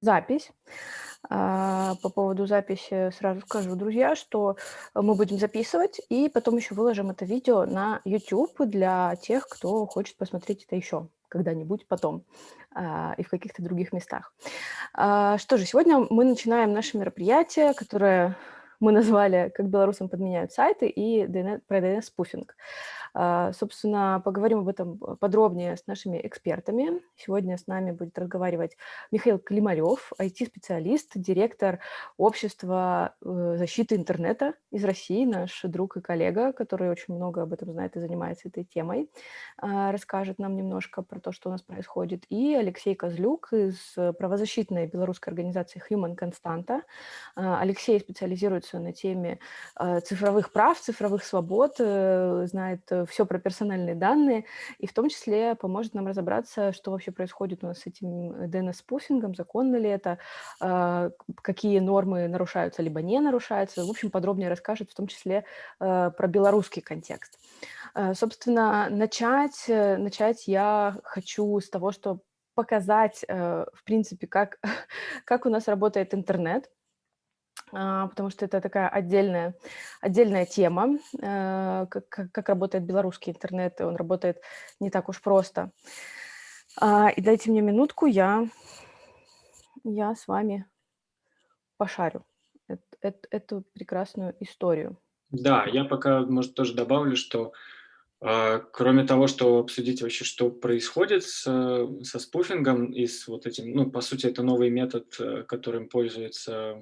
запись. А, по поводу записи сразу скажу, друзья, что мы будем записывать и потом еще выложим это видео на YouTube для тех, кто хочет посмотреть это еще когда-нибудь потом а, и в каких-то других местах. А, что же, сегодня мы начинаем наше мероприятие, которое мы назвали «Как белорусам подменяют сайты» и DNS, про DNS-спуфинг. А, собственно, поговорим об этом подробнее с нашими экспертами. Сегодня с нами будет разговаривать Михаил Климарев, IT-специалист, директор общества э, защиты интернета из России, наш друг и коллега, который очень много об этом знает и занимается этой темой. А, расскажет нам немножко про то, что у нас происходит. И Алексей Козлюк из правозащитной белорусской организации Human Constanta. А, Алексей специализируется на теме цифровых прав, цифровых свобод, э, знает все про персональные данные, и в том числе поможет нам разобраться, что вообще происходит у нас с этим DNS-спуфингом, законно ли это, а, какие нормы нарушаются, либо не нарушаются. В общем, подробнее расскажет в том числе а, про белорусский контекст. А, собственно, начать, э, начать я хочу с того, что показать, э, в принципе, как, как у нас работает интернет, потому что это такая отдельная, отдельная тема, э, как, как работает белорусский интернет, и он работает не так уж просто. А, и дайте мне минутку, я, я с вами пошарю эту, эту прекрасную историю. Да, я пока, может, тоже добавлю, что а, кроме того, что обсудить вообще, что происходит с, со спуфингом и с вот этим, ну, по сути, это новый метод, э, которым пользуются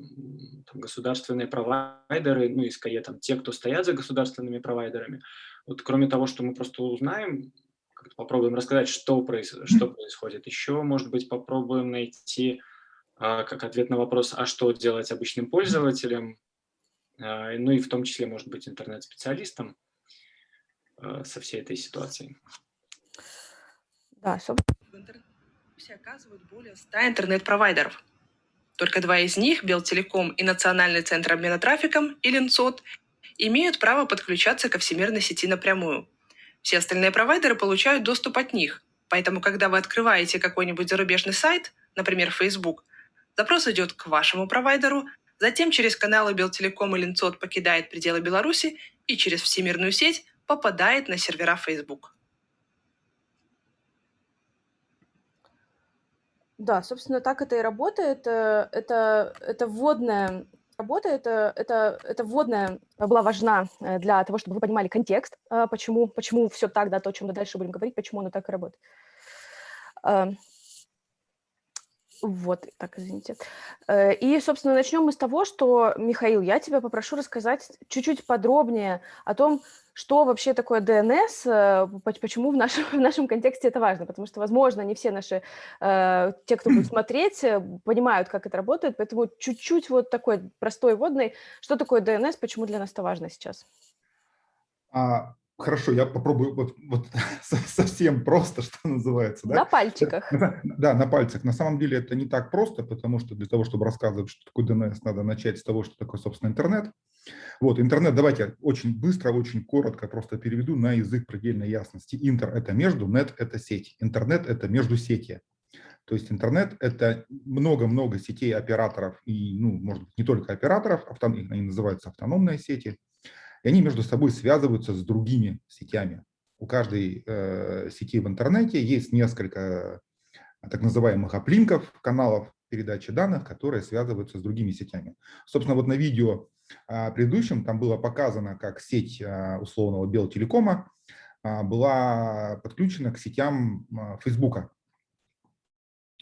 там, государственные провайдеры, ну, и скорее там те, кто стоят за государственными провайдерами. Вот кроме того, что мы просто узнаем, попробуем рассказать, что, проис что происходит, еще, может быть, попробуем найти а, как ответ на вопрос, а что делать обычным пользователям, а, ну и в том числе, может быть, интернет-специалистам. Э, со всей этой ситуацией. Да, собственно. В интернете оказывают более 100 интернет-провайдеров. Только два из них, Белтелеком и Национальный центр обмена трафиком, или НЦОТ, имеют право подключаться ко всемирной сети напрямую. Все остальные провайдеры получают доступ от них, поэтому когда вы открываете какой-нибудь зарубежный сайт, например, Facebook, запрос идет к вашему провайдеру, затем через каналы Белтелеком или НЦОТ покидает пределы Беларуси и через всемирную сеть попадает на сервера Facebook. Да, собственно, так это и работает. Э, это, это вводная работа, это, это, это вводная была важна э, для того, чтобы вы понимали контекст, э, почему, почему все так, да, то, о чем мы дальше будем говорить, почему оно так и работает. Вот, так, извините. Э, и, собственно, начнем мы с того, что, Михаил, я тебя попрошу рассказать чуть-чуть подробнее о том, что вообще такое ДНС, э, почему в нашем, в нашем контексте это важно, потому что, возможно, не все наши, э, те, кто будет смотреть, понимают, как это работает, поэтому чуть-чуть вот такой простой водный, что такое ДНС, почему для нас это важно сейчас? А, Хорошо, я попробую вот, вот совсем просто, что называется. Да? На пальчиках. Да, на пальцах. На самом деле это не так просто, потому что для того, чтобы рассказывать, что такое DNS, надо начать с того, что такое, собственно, интернет. Вот, интернет, давайте очень быстро, очень коротко просто переведу на язык предельной ясности. Интер – это между, нет – это сеть. Интернет – это между сети. То есть интернет – это много-много сетей операторов, и, ну, может быть, не только операторов, они называются автономные сети – и они между собой связываются с другими сетями. У каждой э, сети в интернете есть несколько так называемых оплинков, каналов передачи данных, которые связываются с другими сетями. Собственно, вот на видео э, предыдущем там было показано, как сеть э, условного Белтелекома э, была подключена к сетям э, Фейсбука.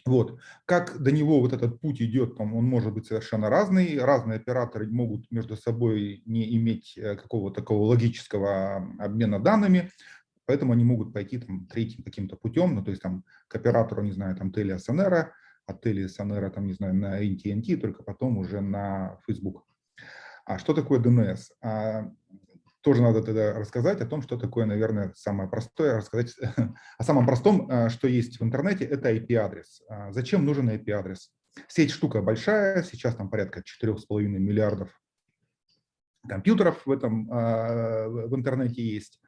Вот. Как до него вот этот путь идет, он может быть совершенно разный. Разные операторы могут между собой не иметь э, какого-то такого логического обмена данными, поэтому они могут пойти там третьим каким-то путем, ну то есть там к оператору, не знаю, там Telia Sonera, от Telia Sonera, там, не знаю, на AT&T, только потом уже на Facebook. А что такое DNS? Тоже надо тогда рассказать о том, что такое, наверное, самое простое, рассказать о самом простом, э, что есть в интернете, это IP-адрес. А зачем нужен IP-адрес? Сеть штука большая, сейчас там порядка 4,5 миллиардов компьютеров в, этом, а, в интернете есть.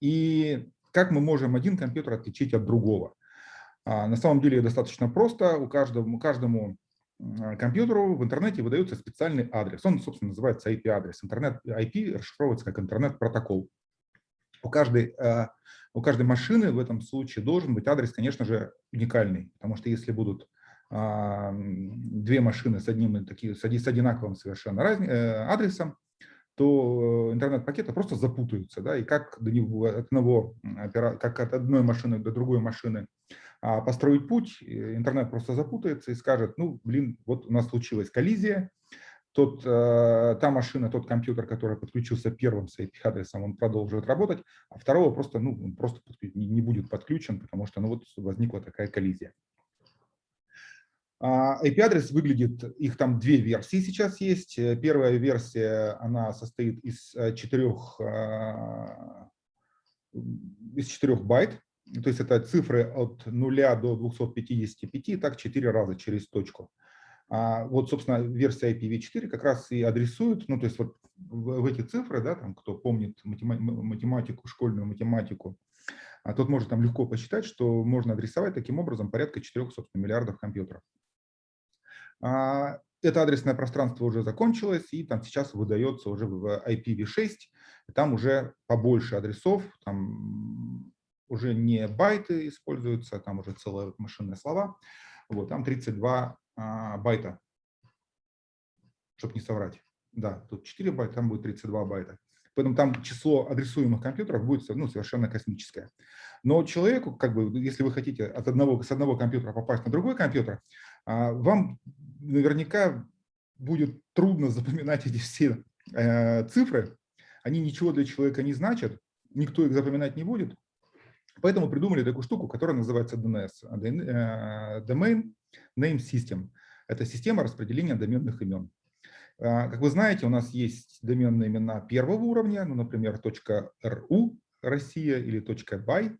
И как мы можем один компьютер отличить от другого? А, на самом деле достаточно просто. У каждого, каждому компьютеру в интернете выдается специальный адрес. Он, собственно, называется IP-адрес. Интернет IP расшифровывается как интернет-протокол. У каждой, у каждой машины в этом случае должен быть адрес, конечно же, уникальный, потому что если будут две машины с одним таким, с одинаковым совершенно раз, э, адресом, то интернет-пакеты просто запутаются, да, и как до него, от одного, как от одной машины до другой машины а построить путь, интернет просто запутается и скажет, ну, блин, вот у нас случилась коллизия, тот, э, та машина, тот компьютер, который подключился первым с IP-адресом, он продолжит работать, а второго просто, ну, он просто не будет подключен, потому что ну, вот возникла такая коллизия. IP-адрес а, выглядит, их там две версии сейчас есть. Э, первая версия, она состоит из э, четырех, а, из четырех байт, то есть это цифры от 0 до 255, так 4 раза через точку. А вот, собственно, версия IPv4 как раз и адресует, ну, то есть вот в, эти цифры, да, там, кто помнит математику, школьную математику, а тот может там легко посчитать, что можно адресовать таким образом порядка 4, собственно, миллиардов компьютеров. А, это адресное пространство уже закончилось, и там сейчас выдается уже в IPv6, там уже побольше адресов, там уже не байты используются, там уже целые машинные слова. Вот, там 32 а, байта, чтобы не соврать. Да, тут 4 байта, там будет 32 байта. Поэтому там число адресуемых компьютеров будет ну, совершенно космическое. Но человеку, как бы, если вы хотите от одного, с одного компьютера попасть на другой компьютер, а, вам наверняка будет трудно запоминать эти все э, цифры. Они ничего для человека не значат, никто их запоминать не будет. Поэтому придумали такую штуку, которая называется DNS, э, Domain Name System. Это система распределения доменных имен. А, как вы знаете, у нас есть доменные имена первого уровня, ну, например, .ru Россия или .by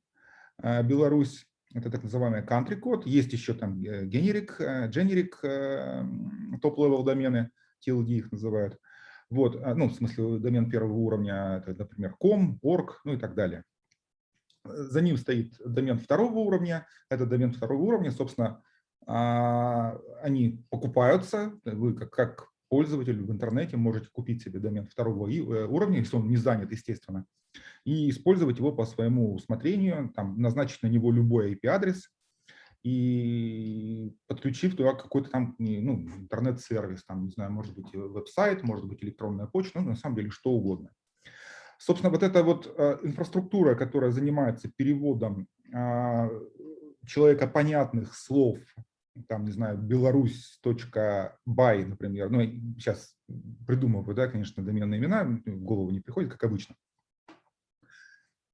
э, Беларусь. Это так называемый country код. Есть еще там э, generic, generic top-level домены, TLD их называют. Вот, а, ну, в смысле, домен первого уровня, это, например, com, org, ну и так далее. За ним стоит домен второго уровня. Это домен второго уровня. Собственно, а, они покупаются. Вы как, как пользователь в интернете можете купить себе домен второго э, уровня, если он не занят, естественно, и использовать его по своему усмотрению, там, назначить на него любой IP-адрес и подключив туда какой-то там ну, интернет-сервис, там, не знаю, может быть веб-сайт, может быть электронная почта, ну, на самом деле что угодно. Собственно, вот эта вот э, инфраструктура, которая занимается переводом а, человека понятных слов, там, не знаю, беларусь.бай, например, ну, сейчас придумываю, да, конечно, доменные имена, в голову не приходит, как обычно.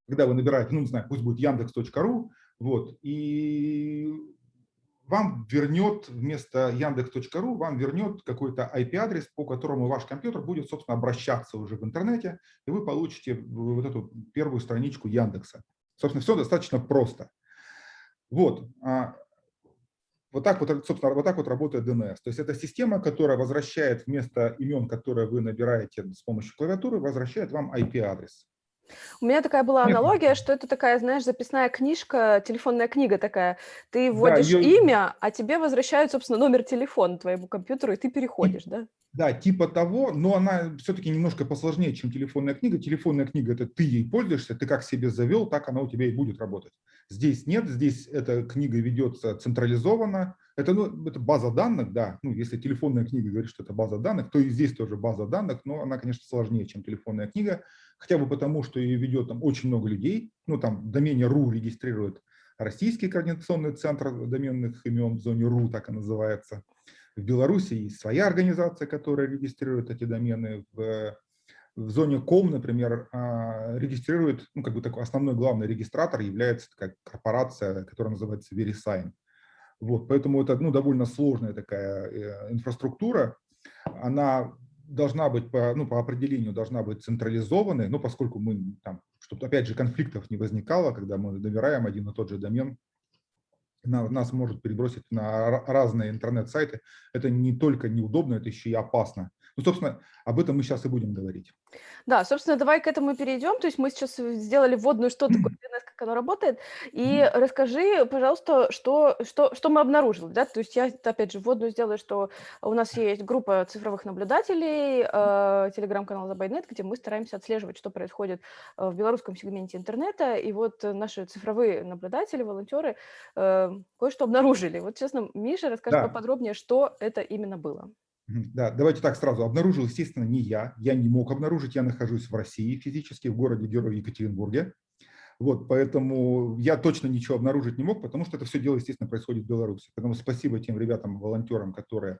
Когда вы набираете, ну, не знаю, пусть будет яндекс.ру, вот, и вам вернет вместо яндекс.ру, вам вернет какой-то IP-адрес, по которому ваш компьютер будет, собственно, обращаться уже в интернете, и вы получите вот эту первую страничку Яндекса. Собственно, все достаточно просто. Вот. А, вот так вот, собственно, вот так вот работает DNS. То есть это система, которая возвращает вместо имен, которые вы набираете с помощью клавиатуры, возвращает вам IP-адрес. У меня такая была аналогия, что это такая, знаешь, записная книжка, телефонная книга такая. Ты вводишь да, ее... имя, а тебе возвращают, собственно, номер телефона твоему компьютеру, и ты переходишь, да? Да, типа того, но она все-таки немножко посложнее, чем телефонная книга. Телефонная книга – это ты ей пользуешься, ты как себе завел, так она у тебя и будет работать. Здесь нет, здесь эта книга ведется централизованно. Это, ну, это база данных, да. Ну, если телефонная книга говорит, что это база данных, то и здесь тоже база данных, но она, конечно, сложнее, чем телефонная книга хотя бы потому, что ее ведет там очень много людей, ну там домене .ru регистрирует Российский координационный центр доменных имен в зоне РУ, так и называется. В Беларуси есть своя организация, которая регистрирует эти домены. В, в зоне ком, например, а, регистрирует, ну, как бы такой основной главный регистратор является такая корпорация, которая называется VeriSign. Вот, поэтому это ну, довольно сложная такая э, инфраструктура. Она должна быть по, ну, по определению должна быть централизованной, ну, поскольку мы там, чтобы опять же конфликтов не возникало, когда мы добираем один и тот же домен на, нас может перебросить на разные интернет-сайты. Это не только неудобно, это еще и опасно. Ну, собственно, об этом мы сейчас и будем говорить. Да, собственно, давай к этому перейдем. То есть мы сейчас сделали вводную, что такое DNS, как оно работает. И расскажи, пожалуйста, что, что, что мы обнаружили. Да? То есть я, опять же, вводную сделаю, что у нас есть группа цифровых наблюдателей, э, телеграм-канал Забайнет, где мы стараемся отслеживать, что происходит э, в белорусском сегменте интернета. И вот наши цифровые наблюдатели, волонтеры э, кое-что обнаружили. Вот, честно, Миша, расскажи да. поподробнее, что это именно было. Да, давайте так сразу. Обнаружил, естественно, не я. Я не мог обнаружить. Я нахожусь в России физически, в городе Герой Екатеринбурге. Вот, поэтому я точно ничего обнаружить не мог, потому что это все дело, естественно, происходит в Беларуси. Поэтому спасибо тем ребятам, волонтерам, которые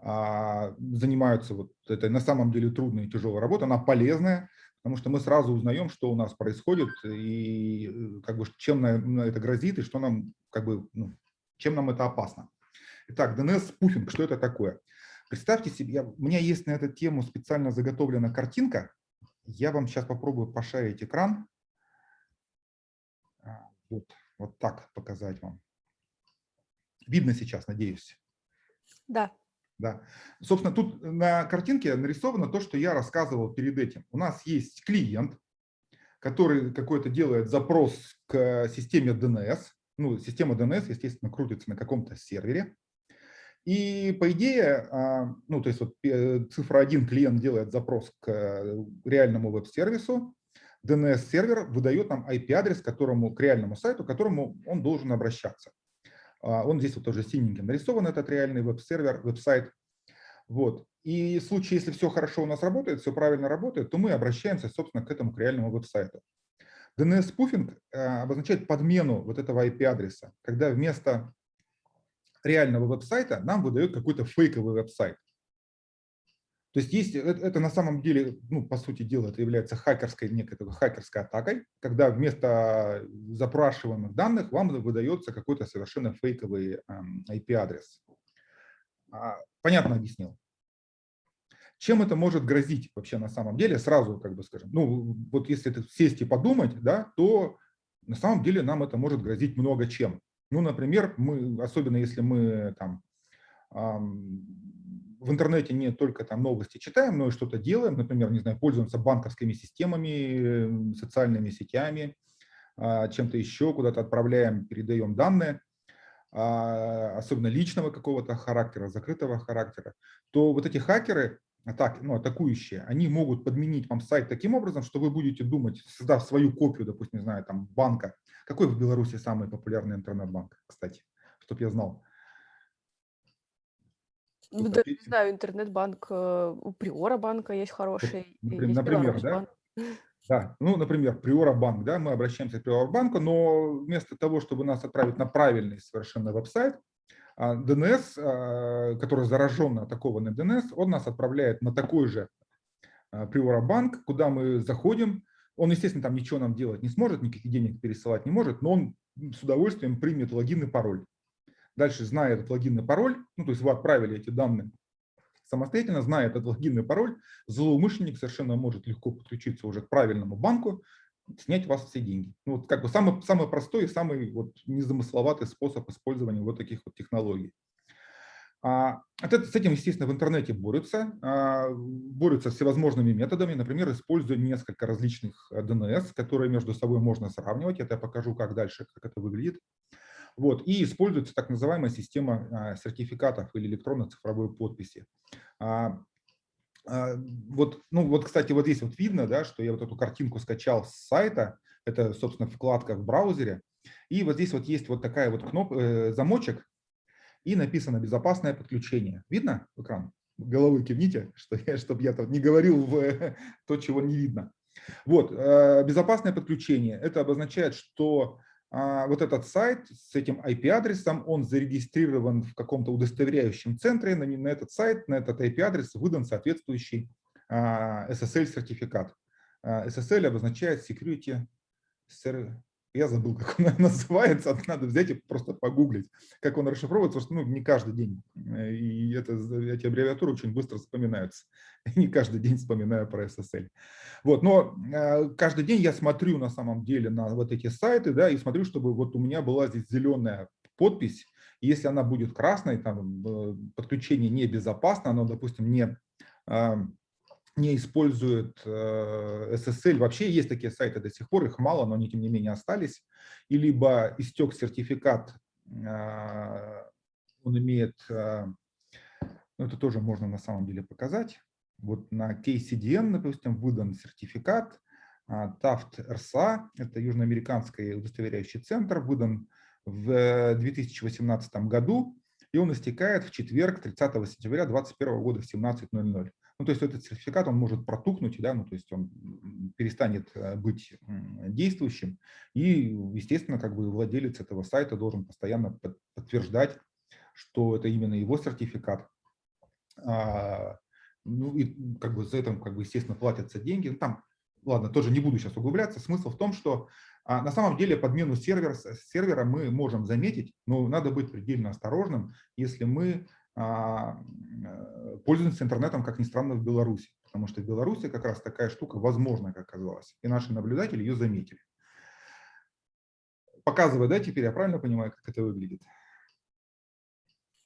а, занимаются вот этой на самом деле трудной и тяжелой работой. Она полезная, потому что мы сразу узнаем, что у нас происходит и э, как бы, чем нам это грозит и что нам, как бы, ну, чем нам это опасно. Итак, DNS-спуфинг, что это такое? Представьте себе, я, у меня есть на эту тему специально заготовлена картинка. Я вам сейчас попробую пошарить экран. А, вот, вот так показать вам. Видно сейчас, надеюсь? Да. Да. Собственно, тут на картинке нарисовано то, что я рассказывал перед этим. У нас есть клиент, который какой-то делает запрос к системе DNS. Ну, система DNS, естественно, крутится на каком-то сервере. И по идее, а, ну то есть вот э, цифра 1 клиент делает запрос к э, реальному веб-сервису, DNS-сервер выдает нам IP-адрес, которому, к реальному сайту, к которому он должен обращаться. А, он здесь вот тоже синеньким нарисован, этот реальный веб-сервер, веб-сайт. Вот. И в случае, если все хорошо у нас работает, все правильно работает, то мы обращаемся, собственно, к этому к реальному веб-сайту. DNS-спуфинг э, обозначает подмену вот этого IP-адреса, когда вместо реального веб-сайта нам выдает какой-то фейковый веб-сайт. То есть есть, это, это на самом деле, ну, по сути дела, это является хакерской, некой такой хакерской атакой, когда вместо запрашиваемых данных вам выдается какой-то совершенно фейковый эм, IP-адрес. А, понятно объяснил. Чем это может грозить вообще на самом деле? Сразу, как бы скажем, ну, вот если это сесть и подумать, да, то на самом деле нам это может грозить много чем. Ну, например, мы, особенно если мы там в интернете не только там новости читаем, но и что-то делаем, например, не знаю, пользуемся банковскими системами, социальными сетями, а, чем-то еще, куда-то отправляем, передаем данные, а, особенно личного какого-то характера, закрытого характера, то вот эти хакеры, атак, ну, атакующие, они могут подменить вам сайт таким образом, что вы будете думать, создав свою копию, допустим, не знаю, там, банка. Какой в Беларуси самый популярный интернет-банк, кстати, чтобы я знал? Ну, да, не знаю, интернет-банк э, у Приора банка есть хороший. Например, есть например да? Да, ну, например, Приора банк, да, мы обращаемся к Приора банку, но вместо того, чтобы нас отправить на правильный совершенно веб-сайт, DNS, а, который заражен атакованный DNS, он нас отправляет на такой же Приора а, банк, куда мы заходим. Он, естественно, там ничего нам делать не сможет, никаких денег пересылать не может, но он с удовольствием примет логин и пароль. Дальше, зная этот логин и пароль, ну, то есть вы отправили эти данные самостоятельно, зная этот логин и пароль, злоумышленник совершенно может легко подключиться уже к правильному банку, снять у вас все деньги. Ну, вот как бы самый, самый простой и самый вот незамысловатый способ использования вот таких вот технологий. А, с этим, естественно, в интернете борются, а, борются всевозможными методами, например, используя несколько различных DNS, которые между собой можно сравнивать. Это я покажу, как дальше, как это выглядит. Вот, и используется так называемая система а, сертификатов или электронно-цифровой подписи. А, вот, ну вот, кстати, вот здесь вот видно, да, что я вот эту картинку скачал с сайта, это, собственно, вкладка в браузере, и вот здесь вот есть вот такая вот кнопка, э, замочек, и написано «Безопасное подключение». Видно экран? Головой кивните, что я, чтобы я тут не говорил в то, чего не видно. Вот, э, безопасное подключение. Это обозначает, что вот этот сайт с этим IP-адресом, он зарегистрирован в каком-то удостоверяющем центре, на, этот сайт, на этот IP-адрес выдан соответствующий SSL-сертификат. А, SSL обозначает Security я забыл, как он называется, надо взять и просто погуглить, как он расшифровывается, потому что ну, не каждый день, э, и это, эти аббревиатуры очень быстро вспоминаются. Не каждый день вспоминаю про SSL. Вот, но э, каждый день я смотрю на самом деле на вот эти сайты, да, и смотрю, чтобы вот у меня была здесь зеленая подпись. Если она будет красной, там э, подключение небезопасно, оно, допустим, не, а, не использует SSL. Вообще есть такие сайты до сих пор, их мало, но они тем не менее остались. И либо истек сертификат, он имеет, ну, это тоже можно на самом деле показать. Вот на KCDN, допустим, выдан сертификат, Taft RSA, это южноамериканский удостоверяющий центр, выдан в 2018 году, и он истекает в четверг, 30 сентября 2021 года в 17.00. Ну, то есть этот сертификат, он может протухнуть, да, ну, то есть он перестанет э, быть действующим, и, естественно, как бы владелец этого сайта должен постоянно подтверждать, что это именно его сертификат. А, ну, и как бы за это, как бы, естественно, платятся деньги. Ну, там, ладно, тоже не буду сейчас углубляться. Смысл в том, что а на самом деле подмену сервер, сервера мы можем заметить, но надо быть предельно осторожным, если мы пользуемся интернетом, как ни странно, в Беларуси. Потому что в Беларуси как раз такая штука возможна, как оказалось. И наши наблюдатели ее заметили. Показывай, да, теперь я правильно понимаю, как это выглядит?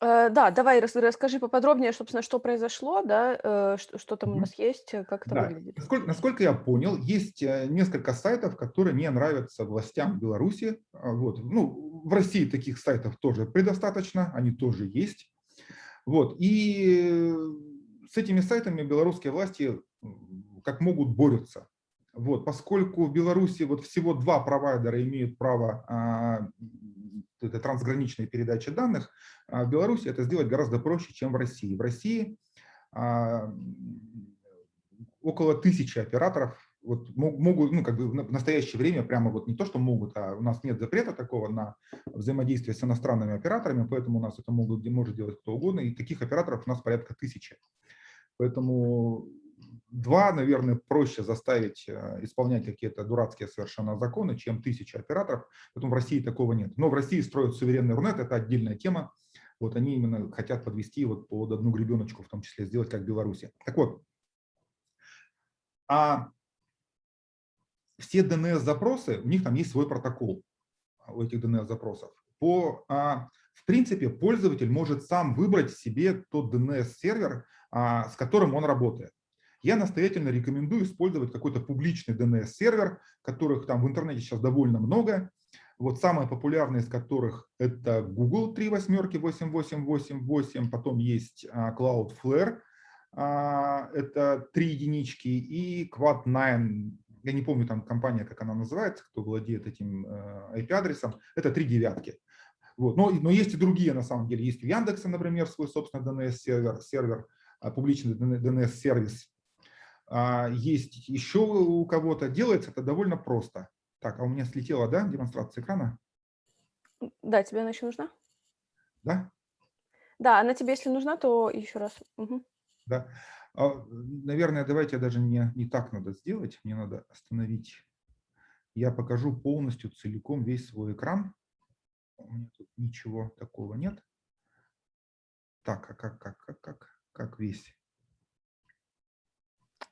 Э, да, давай расскажи поподробнее, собственно, что произошло, да, э, что, что там у нас есть, э, как это да. выглядит. Насколько, насколько я понял, есть несколько сайтов, которые не нравятся властям Беларуси. А, вот. Ну, в России таких сайтов тоже предостаточно, они тоже есть. Вот. И с этими сайтами белорусские власти как могут борются. Вот, поскольку в Беларуси вот всего два провайдера имеют право а, это трансграничной передачи данных, а в Беларуси это сделать гораздо проще, чем в России. В России а, около тысячи операторов вот могут, ну, как бы в настоящее время прямо вот не то, что могут, а у нас нет запрета такого на взаимодействие с иностранными операторами, поэтому у нас это могут, может делать кто угодно, и таких операторов у нас порядка тысячи. Поэтому два, наверное, проще заставить э, исполнять какие-то дурацкие совершенно законы, чем тысяча операторов. Поэтому в России такого нет. Но в России строят суверенный Рунет, это отдельная тема. Вот они именно хотят подвести вот под одну гребеночку, в том числе сделать как в Беларуси. Так вот, а все DNS-запросы, у них там есть свой протокол у этих DNS-запросов. По, а, в принципе, пользователь может сам выбрать себе тот DNS-сервер, а, с которым он работает я настоятельно рекомендую использовать какой-то публичный DNS-сервер, которых там в интернете сейчас довольно много. Вот самые популярные из которых это Google 3 восьмерки 8888, потом есть а, Cloudflare, а, это 3 единички, и Quad9, я не помню там компания, как она называется, кто владеет этим IP-адресом, это 3 девятки. Вот. Но, но есть и другие на самом деле. Есть у Яндекса, например, свой собственный DNS-сервер, сервер, а, публичный DNS-сервис. А, есть еще у кого-то, делается это довольно просто. Так, а у меня слетела, да, демонстрация экрана? Да, тебе она еще нужна? Да? Да, она тебе, если нужна, то еще раз. Угу. Да. А, наверное, давайте даже не, не так надо сделать. Мне надо остановить. Я покажу полностью, целиком весь свой экран. У меня тут ничего такого нет. Так, а как, как, как, как, как весь?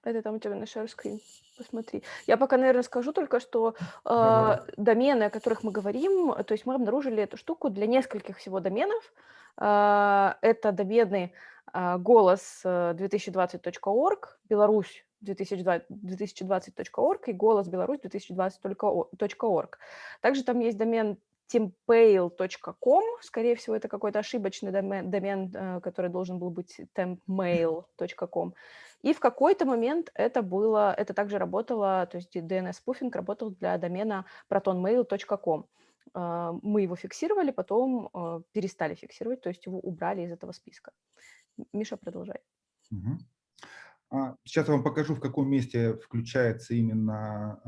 Это там у тебя на share screen. Посмотри. Я пока, наверное, скажу только, что э, домены, о которых мы говорим, то есть мы обнаружили эту штуку для нескольких всего доменов. Э, это домены голос 2020.org, Беларусь 2020.org и голос Беларусь 2020.org. Также там есть домен tempail.com, скорее всего, это какой-то ошибочный домен, домен, э, который должен был быть tempmail.com. И в какой-то момент это было, это также работало, то есть DNS-спуфинг работал для домена protonmail.com. Э, мы его фиксировали, потом э, перестали фиксировать, то есть его убрали из этого списка. Миша, продолжай. Угу. Сейчас я вам покажу, в каком месте включается именно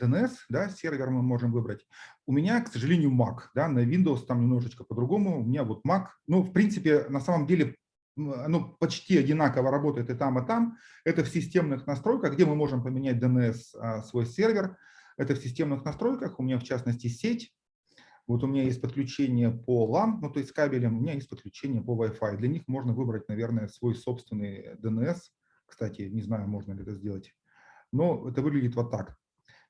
DNS, да, сервер мы можем выбрать. У меня, к сожалению, Mac, да, на Windows там немножечко по-другому. У меня вот Mac, ну, в принципе, на самом деле, ну, почти одинаково работает и там, и там. Это в системных настройках, где мы можем поменять DNS а, свой сервер. Это в системных настройках, у меня в частности сеть. Вот у меня есть подключение по LAN, ну, то есть кабелем, у меня есть подключение по Wi-Fi. Для них можно выбрать, наверное, свой собственный DNS. Кстати, не знаю, можно ли это сделать. Но это выглядит вот так.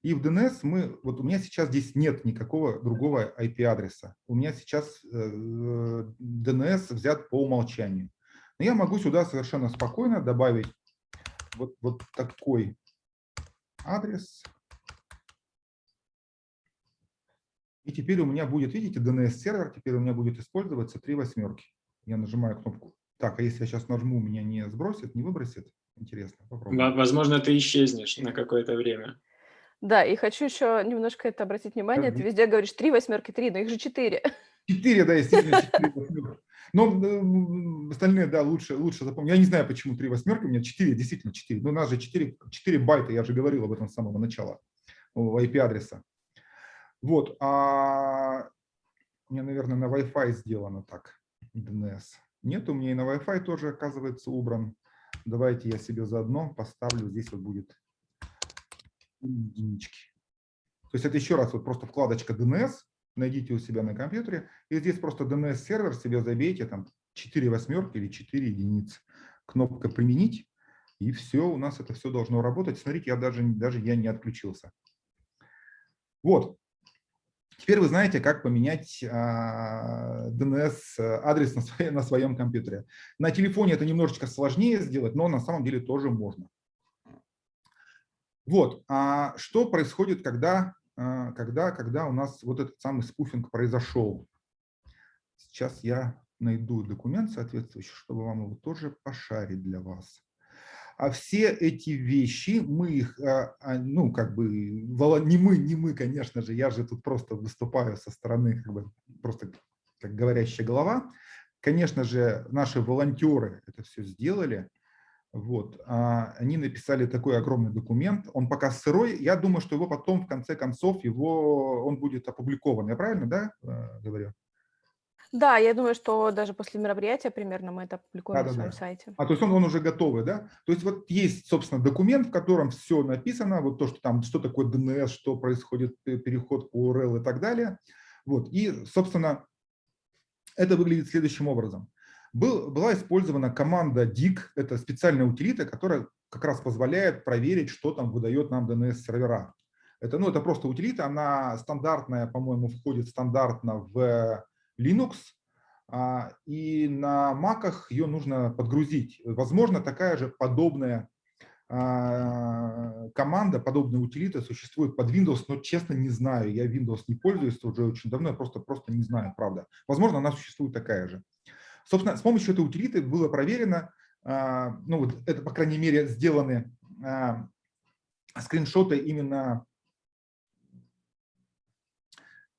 И в DNS мы, вот у меня сейчас здесь нет никакого другого IP-адреса. У меня сейчас DNS взят по умолчанию. Но я могу сюда совершенно спокойно добавить вот, вот такой адрес. И теперь у меня будет, видите, DNS-сервер, теперь у меня будет использоваться три восьмерки. Я нажимаю кнопку. Так, а если я сейчас нажму, меня не сбросит, не выбросит? Интересно, попробуем. Возможно, ты исчезнешь на какое-то время. Да, и хочу еще немножко это обратить внимание. Ты везде говоришь три восьмерки, три, но их же четыре. Четыре, да, естественно, четыре восьмерки. Но остальные, да, лучше, лучше запомнить. Я не знаю, почему три восьмерки, у меня четыре, действительно четыре. Но у нас же четыре, четыре байта, я же говорил об этом с самого начала, IP-адреса. Вот, а у меня, наверное, на Wi-Fi сделано так, DNS. Нет, у меня и на Wi-Fi тоже, оказывается, убран. Давайте я себе заодно поставлю, здесь вот будет единички. То есть это еще раз вот просто вкладочка DNS, найдите у себя на компьютере, и здесь просто DNS-сервер себе забейте, там 4 восьмерки или 4 единицы. Кнопка «Применить», и все, у нас это все должно работать. Смотрите, я даже, даже я не отключился. Вот. Теперь вы знаете, как поменять DNS-адрес на, своем, на своем компьютере. На телефоне это немножечко сложнее сделать, но на самом деле тоже можно. Вот, а что происходит, когда, а, когда, когда у нас вот этот самый спуфинг произошел? Сейчас я найду документ соответствующий, чтобы вам его тоже пошарить для вас. А все эти вещи, мы их, а, а, ну, как бы, не мы, не мы, конечно же, я же тут просто выступаю со стороны, как бы, просто как говорящая голова. Конечно же, наши волонтеры это все сделали, вот. А они написали такой огромный документ, он пока сырой, я думаю, что его потом, в конце концов, его, он будет опубликован. Я правильно да, э, говорю? Да, я думаю, что даже после мероприятия примерно мы это опубликуем да, на да, своем да. сайте. А, то есть он, он уже готовый, да? То есть вот есть, собственно, документ, в котором все написано, вот то, что там, что такое DNS, что происходит, э, переход по URL и так далее. Вот. И, собственно, это выглядит следующим образом был, была использована команда DIG, это специальная утилита, которая как раз позволяет проверить, что там выдает нам DNS-сервера. Это, ну, это просто утилита, она стандартная, по-моему, входит стандартно в Linux, а, и на Mac ее нужно подгрузить. Возможно, такая же подобная а, команда, подобная утилита существует под Windows, но честно не знаю. Я Windows не пользуюсь уже очень давно, я просто, просто не знаю, правда. Возможно, она существует такая же. Собственно, с помощью этой утилиты было проверено, а, ну вот это, по крайней мере, сделаны скриншоты именно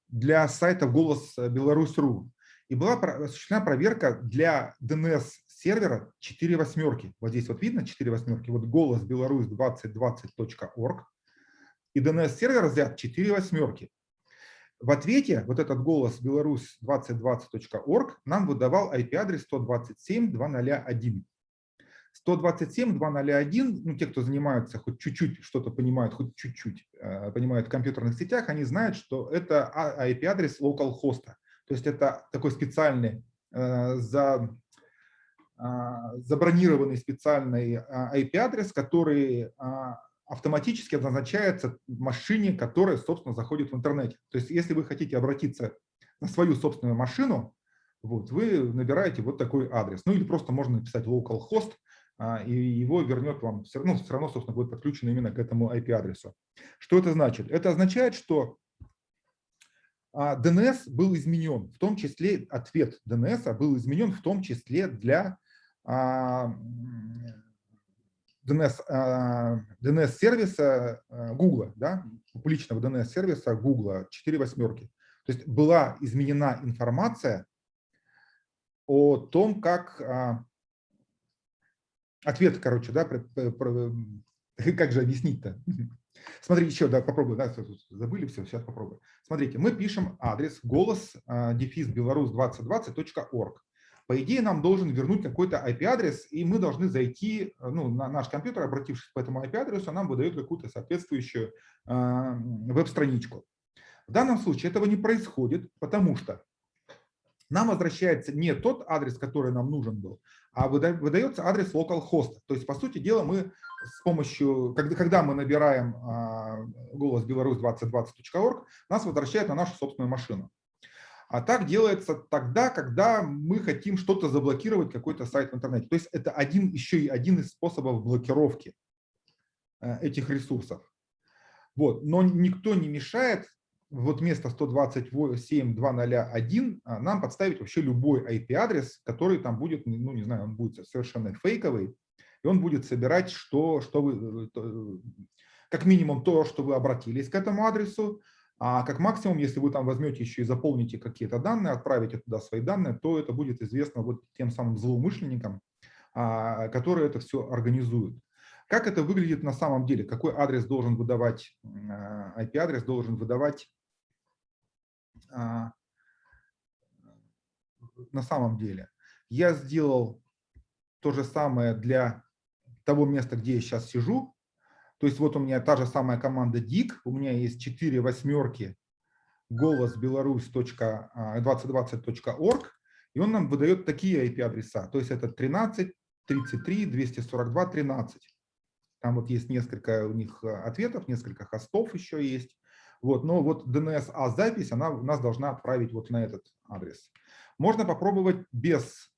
для сайта «Голос Беларусь.ру». И была осуществлена проверка для DNS-сервера 4 восьмерки. Вот здесь вот видно 4 восьмерки. Вот голос беларусь 2020.org. И DNS-сервер взят 4 восьмерки. В ответе вот этот голос беларусь2020.org нам выдавал IP-адрес 127.201. 127.201, ну, те, кто занимаются, хоть чуть-чуть что-то понимают, хоть чуть-чуть э, понимают в компьютерных сетях, они знают, что это IP-адрес localhost. То есть это такой специальный, э, за, э, забронированный специальный IP-адрес, который автоматически назначается машине, которая, собственно, заходит в интернете. То есть, если вы хотите обратиться на свою собственную машину, вот, вы набираете вот такой адрес. Ну или просто можно написать localhost, а, и его вернет вам, все равно, все равно, собственно, будет подключено именно к этому IP-адресу. Что это значит? Это означает, что а, DNS был изменен, в том числе ответ DNS был изменен в том числе для а, DNS, DNS-сервиса Google, да, публичного DNS-сервиса Google, 4 восьмерки. То есть была изменена информация о том, как а, ответ, короче, да, как же объяснить-то? Смотрите, еще, да, попробую, да, забыли все, сейчас попробую. Смотрите, мы пишем адрес голос дефис беларусь 2020.org. По идее, нам должен вернуть какой-то IP-адрес, и мы должны зайти ну, на наш компьютер, обратившись по этому IP-адресу, нам выдает какую-то соответствующую э, веб-страничку. В данном случае этого не происходит, потому что нам возвращается не тот адрес, который нам нужен был, а выдается адрес localhost. То есть, по сути дела, мы с помощью, когда, когда мы набираем а, голос беларусь2020.org, нас возвращает на нашу собственную машину. А так делается тогда, когда мы хотим что-то заблокировать, какой-то сайт в интернете. То есть это один, еще и один из способов блокировки э, этих ресурсов. Вот. Но никто не мешает вот вместо 127.201 а, нам подставить вообще любой IP-адрес, который там будет, ну не знаю, он будет совершенно фейковый, и он будет собирать, что, что вы, э, э, как минимум то, что вы обратились к этому адресу, а как максимум, если вы там возьмете еще и заполните какие-то данные, отправите туда свои данные, то это будет известно вот тем самым злоумышленникам, а, которые это все организуют. Как это выглядит на самом деле? Какой адрес должен выдавать, IP-адрес а, должен выдавать на самом деле. Я сделал то же самое для того места, где я сейчас сижу. То есть вот у меня та же самая команда DIG, у меня есть 4 восьмерки голос беларусь.2020.org, и он нам выдает такие IP-адреса. То есть это 13, 33, 242, 13. Там вот есть несколько у них э, ответов, несколько хостов еще есть. Вот, но вот DNS-A-запись, она у нас должна отправить вот на этот адрес. Можно попробовать без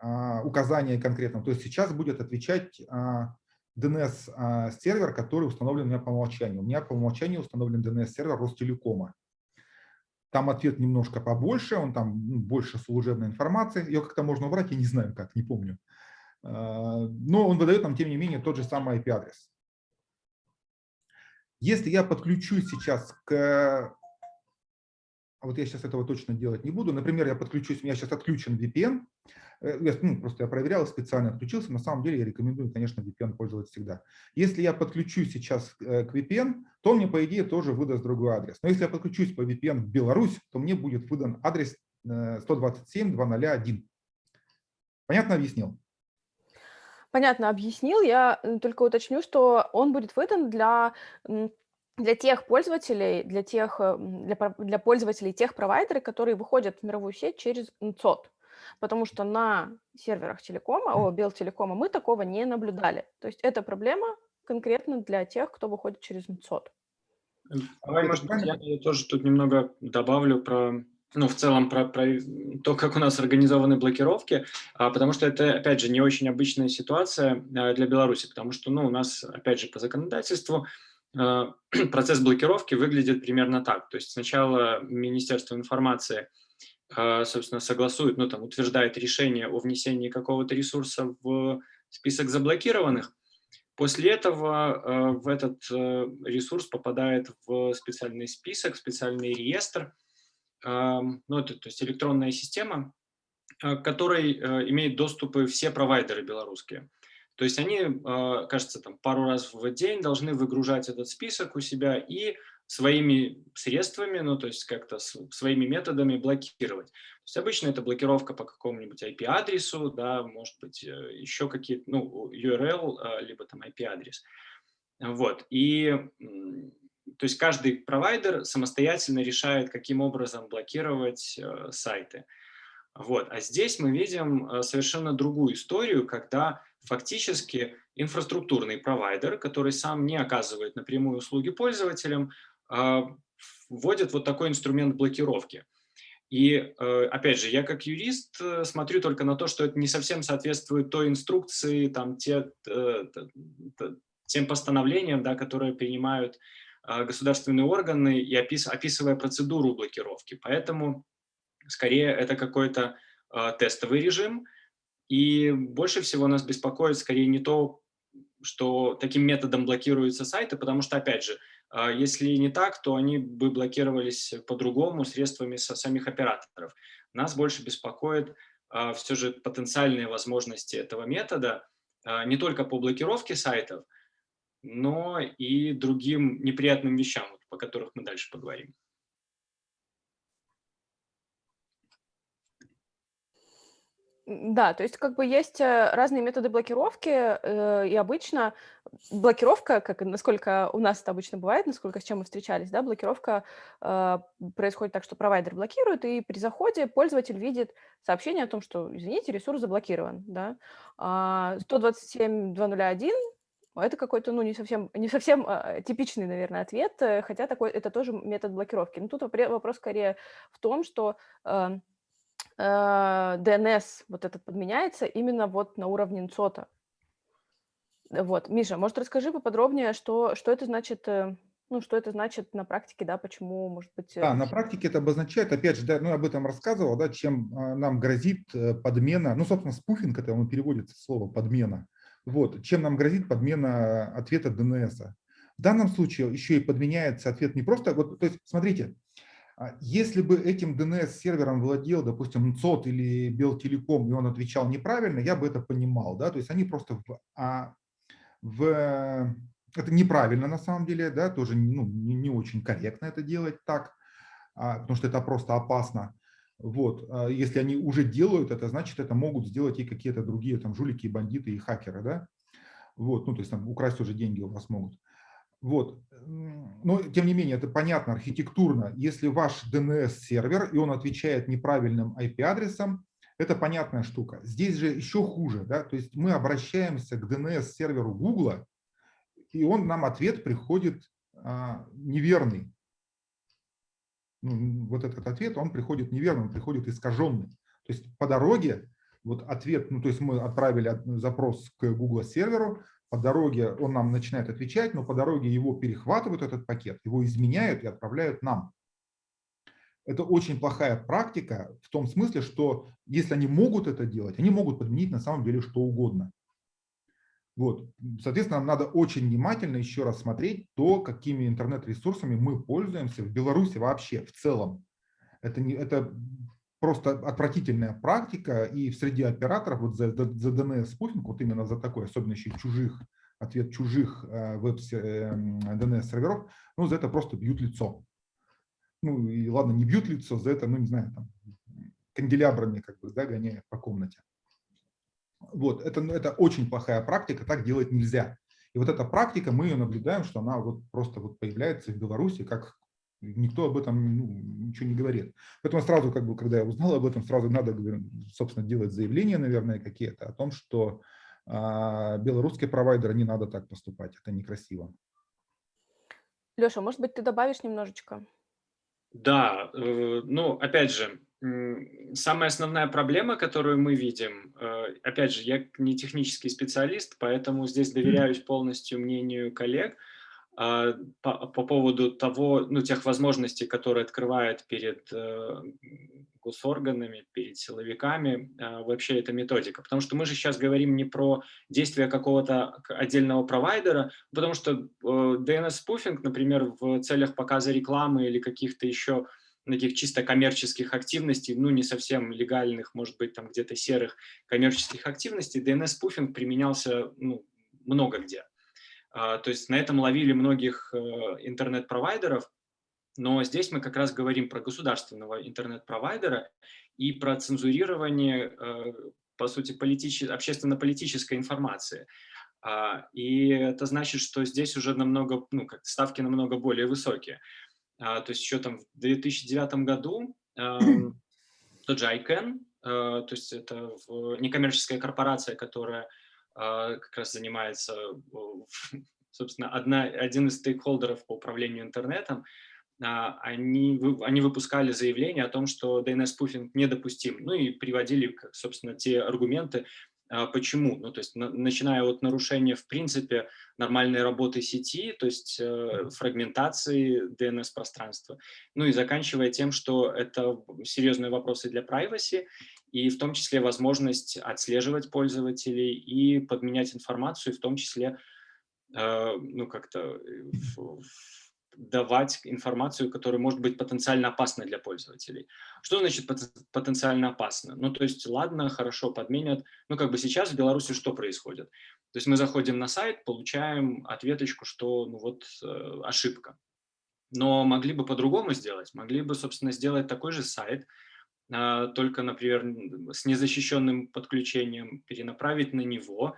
а, указания конкретного. То есть сейчас будет отвечать а, DNS-сервер, который установлен у меня по умолчанию. У меня по умолчанию установлен DNS-сервер Ростелекома. Там ответ немножко побольше, он там ну, больше служебной информации. Ее как-то можно убрать, я не знаю как, не помню. А, но он выдает нам, тем не менее, тот же самый IP-адрес. Если я подключусь сейчас к... А вот я сейчас этого точно делать не буду. Например, я подключусь, у меня сейчас отключен VPN. Э, я, ну, просто я проверял, специально отключился. На самом деле я рекомендую, конечно, VPN пользоваться всегда. Если я подключусь сейчас э, к VPN, то мне, по идее, тоже выдаст другой адрес. Но если я подключусь по VPN в Беларусь, то мне будет выдан адрес 127.201. Э, Понятно объяснил? Понятно объяснил. Я только уточню, что он будет выдан для для тех пользователей, для тех, э, для, для пользователей тех провайдеров, которые выходят в мировую сеть через НЦОТ. Потому что на серверах телекома, о, Белтелекома мы такого не наблюдали. То есть это проблема конкретно для тех, кто выходит через НЦОТ. Давай, может быть, я тоже тут немного добавлю про ну, в целом про, про то, как у нас организованы блокировки, а, потому что это, опять же, не очень обычная ситуация а, для Беларуси, потому что, ну, у нас, опять же, по законодательству а, процесс блокировки выглядит примерно так. То есть сначала Министерство информации, а, собственно, согласует, ну, там, утверждает решение о внесении какого-то ресурса в список заблокированных, После этого а, в этот э, ресурс попадает в специальный список, специальный реестр, ну, это то есть электронная система, к которой э, имеют доступы все провайдеры белорусские. То есть они, а, кажется, там пару раз в день должны выгружать этот список у себя и своими средствами, ну, то есть как-то своими методами блокировать. То есть обычно это блокировка по какому-нибудь IP-адресу, да, может быть, э, еще какие-то, ну, URL, либо там IP-адрес. Вот, и то есть каждый провайдер самостоятельно решает, каким образом блокировать э, сайты. Вот. А здесь мы видим э, совершенно другую историю, когда фактически инфраструктурный провайдер, который сам не оказывает напрямую услуги пользователям, э, вводит вот такой инструмент блокировки. И, э, опять же, я как юрист э, смотрю только на то, что это не совсем соответствует той инструкции, там, те, э, тем постановлениям, да, которые принимают государственные органы и опис, описывая процедуру блокировки. Поэтому скорее это какой-то э, тестовый режим. И больше всего нас беспокоит скорее не то, что таким методом блокируются сайты, потому что, опять же, э, если не так, то они бы блокировались по-другому средствами самих операторов. Нас больше беспокоит э, все же потенциальные возможности этого метода э, не только по блокировке сайтов, но и другим неприятным вещам, по которых мы дальше поговорим. Да, то есть как бы есть э, разные методы блокировки, э, и обычно блокировка, как насколько у нас это обычно бывает, насколько с чем мы встречались, да, блокировка э, происходит так, что провайдер блокирует, и при заходе пользователь видит сообщение о том, что, извините, ресурс заблокирован, да. А 127.201 это какой-то, ну, не совсем, не совсем э, типичный, наверное, ответ, э, хотя такой, это тоже метод блокировки. Но тут вопрос скорее в том, что э, DNS вот этот подменяется именно вот на уровне НЦОТа. Вот, Миша, может, расскажи поподробнее, что, что это значит, ну, что это значит на практике, да, почему, может быть... Да, на практике это обозначает, опять же, да, ну, я об этом рассказывал, да, чем нам грозит подмена, ну, собственно, спуфинг, это он переводится слово подмена, вот, чем нам грозит подмена ответа DNS. В данном случае еще и подменяется ответ не просто, вот, то есть, смотрите, а если бы этим DNS-сервером владел, допустим, НЦОТ или Белтелеком, и он отвечал неправильно, я бы это понимал. Да? То есть они просто в, а, в, это неправильно на самом деле, да, тоже ну, не, не очень корректно это делать так, а, потому что это просто опасно. Вот. А если они уже делают это, значит, это могут сделать и какие-то другие там жулики, бандиты и хакеры. Да? Вот. Ну, то есть там украсть уже деньги у вас могут. Вот. Но, тем не менее, это понятно архитектурно. Если ваш DNS-сервер, и он отвечает неправильным IP-адресом, это понятная штука. Здесь же еще хуже. Да? То есть мы обращаемся к DNS-серверу Google, и он нам ответ приходит а, неверный. Вот этот ответ, он приходит неверный, он приходит искаженный. То есть по дороге вот ответ, ну то есть мы отправили запрос к Google серверу, по дороге он нам начинает отвечать, но по дороге его перехватывают, этот пакет, его изменяют и отправляют нам. Это очень плохая практика в том смысле, что если они могут это делать, они могут подменить на самом деле что угодно. Вот. Соответственно, нам надо очень внимательно еще раз смотреть то, какими интернет-ресурсами мы пользуемся в Беларуси вообще в целом. Это, не, это просто отвратительная практика, и в среде операторов вот за, за DNS-спуфинг, вот именно за такой, особенно еще чужих, ответ чужих э, веб-DNS-серверов, эм, ну, за это просто бьют лицо. Ну, и ладно, не бьют лицо, за это, ну, не знаю, там, канделябрами как бы, да, гоняют по комнате. Вот, это, ну, это очень плохая практика, так делать нельзя. И вот эта практика, мы ее наблюдаем, что она вот просто вот появляется в Беларуси как Никто об этом ну, ничего не говорит. Поэтому сразу, как бы, когда я узнал об этом, сразу надо, собственно, делать заявления, наверное, какие-то о том, что а, белорусские провайдеры не надо так поступать. Это некрасиво. Леша, может быть, ты добавишь немножечко? Да, э, ну, опять же, самая основная проблема, которую мы видим, э, опять же, я не технический специалист, поэтому здесь доверяюсь полностью мнению коллег – а, по, по поводу того, ну, тех возможностей, которые открывает перед э, госорганами, перед силовиками э, вообще эта методика. Потому что мы же сейчас говорим не про действия какого-то отдельного провайдера, потому что DNS-спуфинг, например, в целях показа рекламы или каких-то еще таких чисто коммерческих активностей, ну, не совсем легальных, может быть, там где-то серых коммерческих активностей, DNS-спуфинг применялся ну, много где. А, то есть на этом ловили многих э, интернет-провайдеров, но здесь мы как раз говорим про государственного интернет-провайдера и про цензурирование, э, по сути, политич... общественно-политической информации. А, и это значит, что здесь уже намного, ну, как ставки намного более высокие. А, то есть еще там в 2009 году тот же ICANN, э, то есть это некоммерческая корпорация, которая а, как раз занимается, собственно, одна, один из стейкхолдеров по управлению интернетом, а, они, они выпускали заявление о том, что DNS-пуфинг недопустим, ну и приводили, собственно, те аргументы, почему. Ну, то есть, начиная от нарушения, в принципе, нормальной работы сети, то есть э, фрагментации DNS-пространства, ну и заканчивая тем, что это серьезные вопросы для privacy, и в том числе возможность отслеживать пользователей и подменять информацию, в том числе э, ну, как-то э, давать информацию, которая может быть потенциально опасна для пользователей. Что значит потенциально опасно? Ну, то есть, ладно, хорошо, подменят. Ну, как бы сейчас в Беларуси что происходит? То есть мы заходим на сайт, получаем ответочку, что, ну, вот, э, ошибка. Но могли бы по-другому сделать. Могли бы, собственно, сделать такой же сайт, а, только, например, с незащищенным подключением перенаправить на него,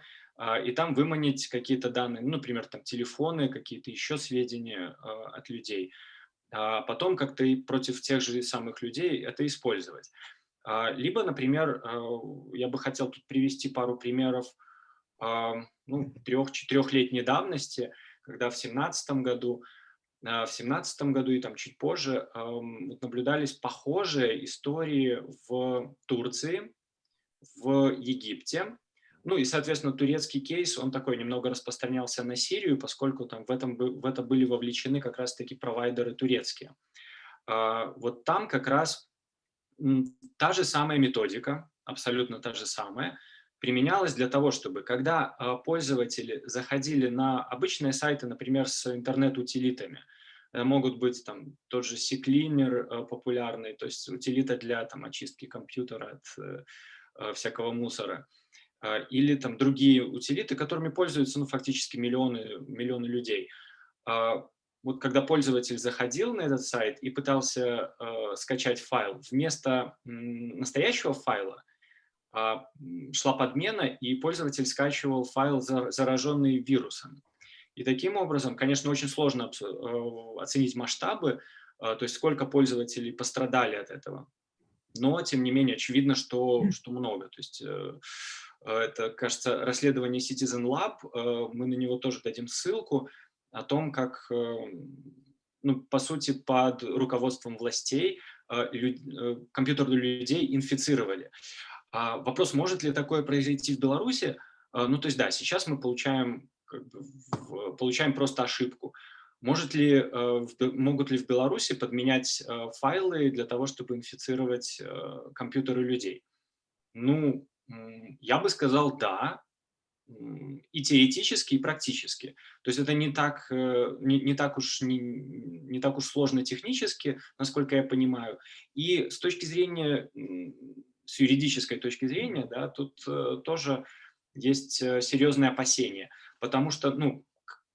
и там выманить какие-то данные, ну, например, там телефоны, какие-то еще сведения от людей. А потом как-то и против тех же самых людей это использовать. Либо, например, я бы хотел тут привести пару примеров ну, трех-четырехлетней давности, когда в 2017 году а, в семнадцатом году и там чуть позже наблюдались похожие истории в Турции, в Египте. Ну и, соответственно, турецкий кейс, он такой немного распространялся на Сирию, поскольку там в, этом, в это были вовлечены как раз-таки провайдеры турецкие. А, вот там как раз та же самая методика, абсолютно та же самая, применялась для того, чтобы когда а, пользователи заходили на обычные сайты, например, с интернет-утилитами, э, могут быть там тот же CCleaner э, популярный, то есть утилита для там, очистки компьютера от э, всякого мусора, или там другие утилиты, которыми пользуются ну, фактически миллионы, миллионы людей. А, вот когда пользователь заходил на этот сайт и пытался э, скачать файл, вместо настоящего файла а, шла подмена, и пользователь скачивал файл, зараженный вирусом. И таким образом, конечно, очень сложно оценить масштабы, то есть сколько пользователей пострадали от этого. Но, тем не менее, очевидно, что, что много. То есть э, это, кажется, расследование Citizen Lab, мы на него тоже дадим ссылку, о том, как, ну, по сути, под руководством властей компьютеры людей инфицировали. А вопрос, может ли такое произойти в Беларуси? Ну, то есть, да, сейчас мы получаем, как бы, получаем просто ошибку. Может ли, э, могут ли в Беларуси подменять э, файлы для того, чтобы инфицировать э, компьютеры людей? Ну, я бы сказал да, и теоретически, и практически. То есть это не так, не, не, так уж, не, не так уж сложно технически, насколько я понимаю. И с точки зрения с юридической точки зрения, да, тут э, тоже есть э, серьезные опасения, потому что, ну,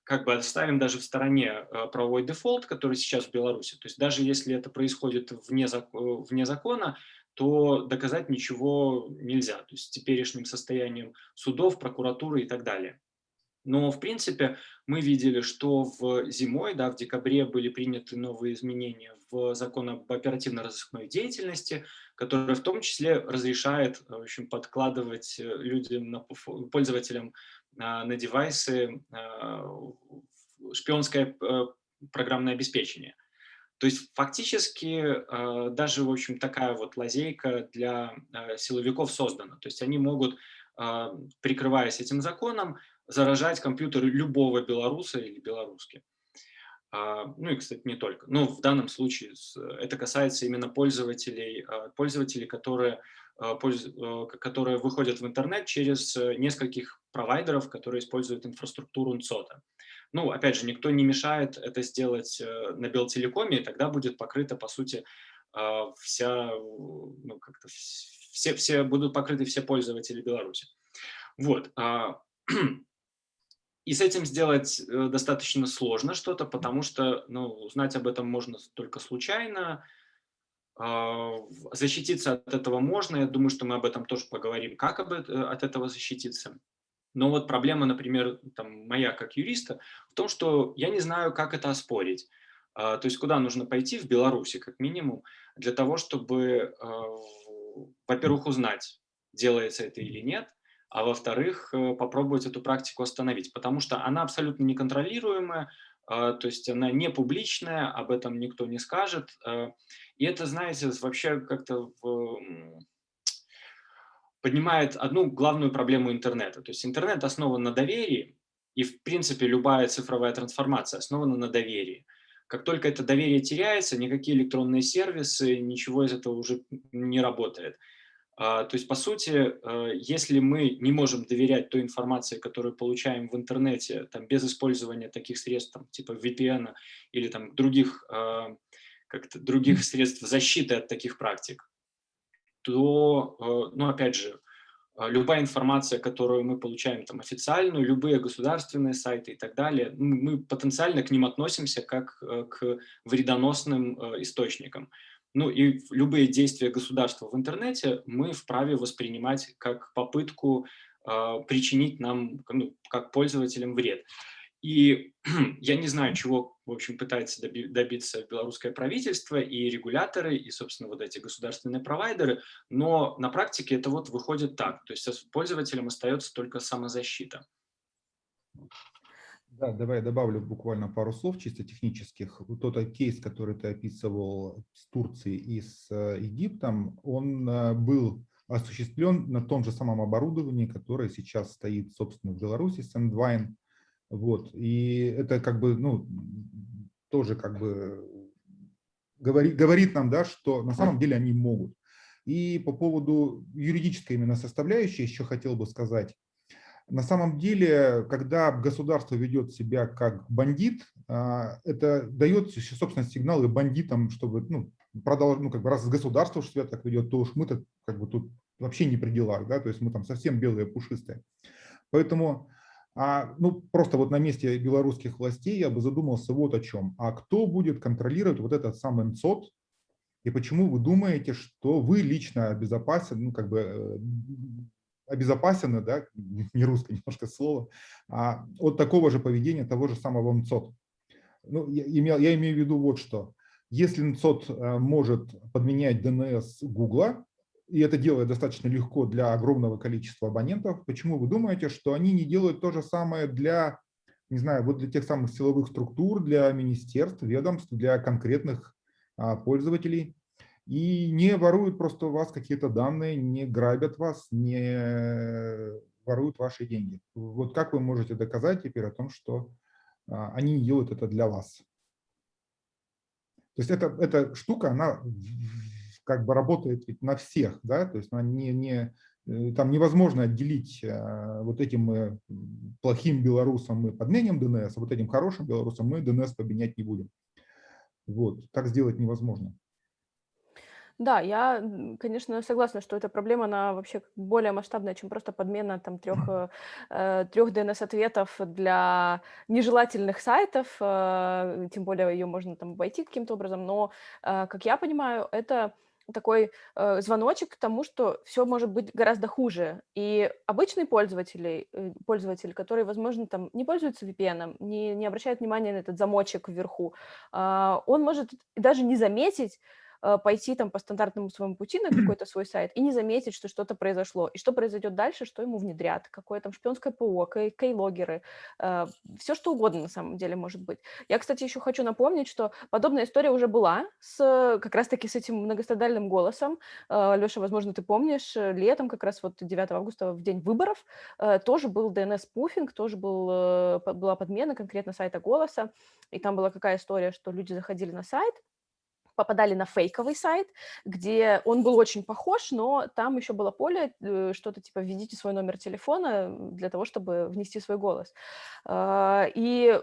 как бы оставим даже в стороне э, правовой дефолт, который сейчас в Беларуси, то есть даже если это происходит вне, вне закона, то доказать ничего нельзя, то есть с теперешним состоянием судов, прокуратуры и так далее. Но, в принципе, мы видели, что в зимой, да, в декабре были приняты новые изменения в закон об оперативно-розыскной деятельности, который в том числе разрешает в общем, подкладывать э, людям, пользователям на, на девайсы а, шпионское э, программное обеспечение. То есть фактически э, даже, в общем, такая вот лазейка для силовиков создана. То есть они могут, прикрываясь этим законом, заражать компьютеры любого белоруса или белоруски. А, ну и, кстати, не только. Но в данном случае это касается именно пользователей, пользователей, которые, которые выходят в интернет через нескольких провайдеров, которые используют инфраструктуру НЦОТа. Ну, опять же, никто не мешает это сделать э, на Белтелекоме, и тогда будет покрыта, по сути, вся, ну, как-то все, все будут покрыты все пользователи Беларуси. Вот. И с этим сделать э, достаточно сложно что-то, потому что ну, узнать об этом можно только случайно, а, защититься от этого можно, я думаю, что мы об этом тоже поговорим, как об, от этого защититься. Но вот проблема, например, там, моя как юриста, в том, что я не знаю, как это оспорить. А, то есть куда нужно пойти в Беларуси, как минимум, для того, чтобы, а, во-первых, узнать, делается это или нет, а во-вторых, э, попробовать эту практику остановить, потому что она абсолютно неконтролируемая, а, то есть она не публичная, об этом никто не скажет. И это, знаете, вообще как-то поднимает одну главную проблему интернета. То есть интернет основан на доверии, и в принципе любая цифровая трансформация основана на доверии. Как только это доверие теряется, никакие электронные сервисы, ничего из этого уже не работает. А, то есть, по сути, э, если мы не можем доверять той информации, которую получаем в интернете, там, без использования таких средств, там, типа VPN или там, других, а, как-то других средств защиты от таких практик, то, э, ну, опять же, а, любая информация, которую мы получаем там официальную, любые государственные сайты и так далее, мы потенциально к ним относимся как э, к вредоносным источникам. Ну и любые действия государства в интернете мы вправе воспринимать как попытку э, причинить нам, ну, как пользователям, вред. И я не знаю, чего, в общем, пытается добиться белорусское правительство и регуляторы, и, собственно, вот эти государственные провайдеры, но на практике это вот выходит так. То есть пользователям остается только самозащита. Да, давай я добавлю буквально пару слов чисто технических. Вот тот кейс, который ты описывал с Турцией и с э, Египтом, он э, был осуществлен на том же самом оборудовании, которое сейчас стоит, собственно, в Беларуси, Sandvine. Вот. И это как бы, ну, тоже как бы говорит, говорит нам, да, что на самом деле они могут. И по поводу юридической именно составляющей еще хотел бы сказать, на самом деле, когда государство ведет себя как бандит, а, это дает, собственно, сигналы бандитам, чтобы, ну, продолжить, ну, как бы раз государство себя так ведет, то уж мы-то как бы тут вообще не при делах, да, то есть мы там совсем белые, пушистые. Поэтому, а, ну, просто вот на месте белорусских властей я бы задумался вот о чем. А кто будет контролировать вот этот самый МЦОД, и почему вы думаете, что вы лично обезопасены, ну, как бы э, обезопасены, да, не русское немножко слово, а от такого же поведения того же самого МЦОД. Ну, я, имел, я имею в виду вот что. Если МЦОД э, может подменять DNS Гугла, и это делает достаточно легко для огромного количества абонентов, почему вы думаете, что они не делают то же самое для, не знаю, вот для тех самых силовых структур, для министерств, ведомств, для конкретных а, пользователей? и не воруют просто у вас какие-то данные, не грабят вас, не воруют ваши деньги. Вот как вы можете доказать теперь о том, что а, они делают это для вас? То есть это, эта штука, она как бы работает ведь на всех, да, то есть не, не, э, там невозможно отделить а, вот этим мы плохим белорусам мы подменим DNS, а вот этим хорошим белорусам мы DNS поменять не будем. Вот, так сделать невозможно. Да, я, конечно, согласна, что эта проблема, она вообще более масштабная, чем просто подмена там трех, э, трех DNS-ответов для нежелательных сайтов, э, тем более ее можно там обойти каким-то образом, но, э, как я понимаю, это такой э, звоночек к тому, что все может быть гораздо хуже. И обычный пользователь, э, пользователь, который, возможно, там не пользуется VPN, не, не обращает внимания на этот замочек вверху, э, он может даже не заметить, пойти там по стандартному своему пути на какой-то свой сайт и не заметить, что что-то произошло. И что произойдет дальше, что ему внедрят, какое там шпионское ПО, кей-логеры, э, все что угодно на самом деле может быть. Я, кстати, еще хочу напомнить, что подобная история уже была с как раз-таки с этим многострадальным голосом. Э, Леша, возможно, ты помнишь, летом, как раз вот 9 августа, в день выборов, тоже был DNS-пуфинг, тоже был, была подмена конкретно сайта голоса, и там была какая история, что люди заходили на сайт, попадали на фейковый сайт, где он был очень похож, но там еще было поле, э, что-то типа «введите свой номер телефона для того, чтобы внести свой голос». А, и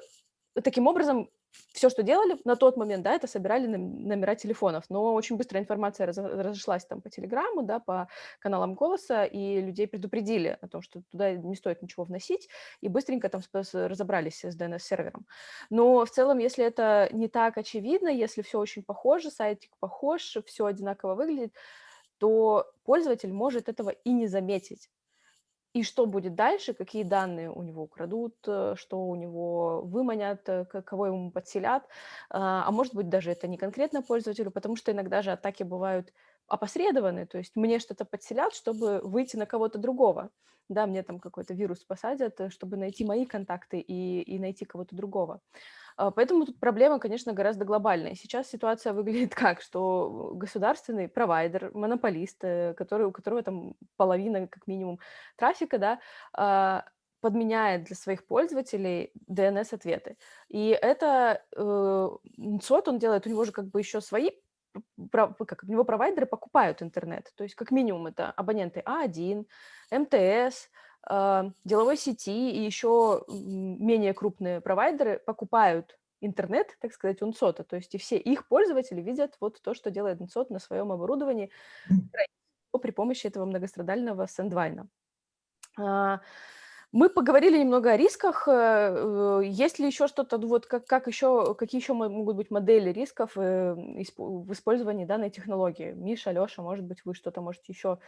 таким образом все, что делали на тот момент, да, это собирали номера телефонов, но очень быстро информация раз, разошлась там по телеграмму, да, по каналам голоса, и людей предупредили о том, что туда не стоит ничего вносить, и быстренько там разобрались с DNS-сервером. Но в целом, если это не так очевидно, если все очень похоже, сайтик похож, все одинаково выглядит, то пользователь может этого и не заметить и что будет дальше, какие данные у него украдут, э, что у него выманят, э, кого ему подселят. А, а может быть, даже это не конкретно пользователю, потому что иногда же атаки бывают опосредованные, то есть мне что-то подселят, чтобы выйти на кого-то другого. Да, мне там какой-то вирус посадят, э, чтобы найти мои контакты и, и найти кого-то другого. А, поэтому тут проблема, конечно, гораздо глобальная. Сейчас ситуация выглядит как, что государственный провайдер, монополист, э, который, у которого там половина, как минимум, трафика, да, а, подменяет для своих пользователей DNS-ответы. И это э, СОТ он делает, у него же как бы еще свои как у него провайдеры покупают интернет, то есть как минимум это абоненты А1, МТС, а, деловой сети и еще менее крупные провайдеры покупают интернет, так сказать, Унсота. То есть и все их пользователи видят вот то, что делает Унсот на своем оборудовании при помощи этого многострадального сэндвайна. Мы поговорили немного о рисках. Э, э, есть ли еще что-то, ну вот как, как еще, какие еще могут быть модели рисков э, в использовании данной технологии? Миша, Леша, может быть, вы что-то можете еще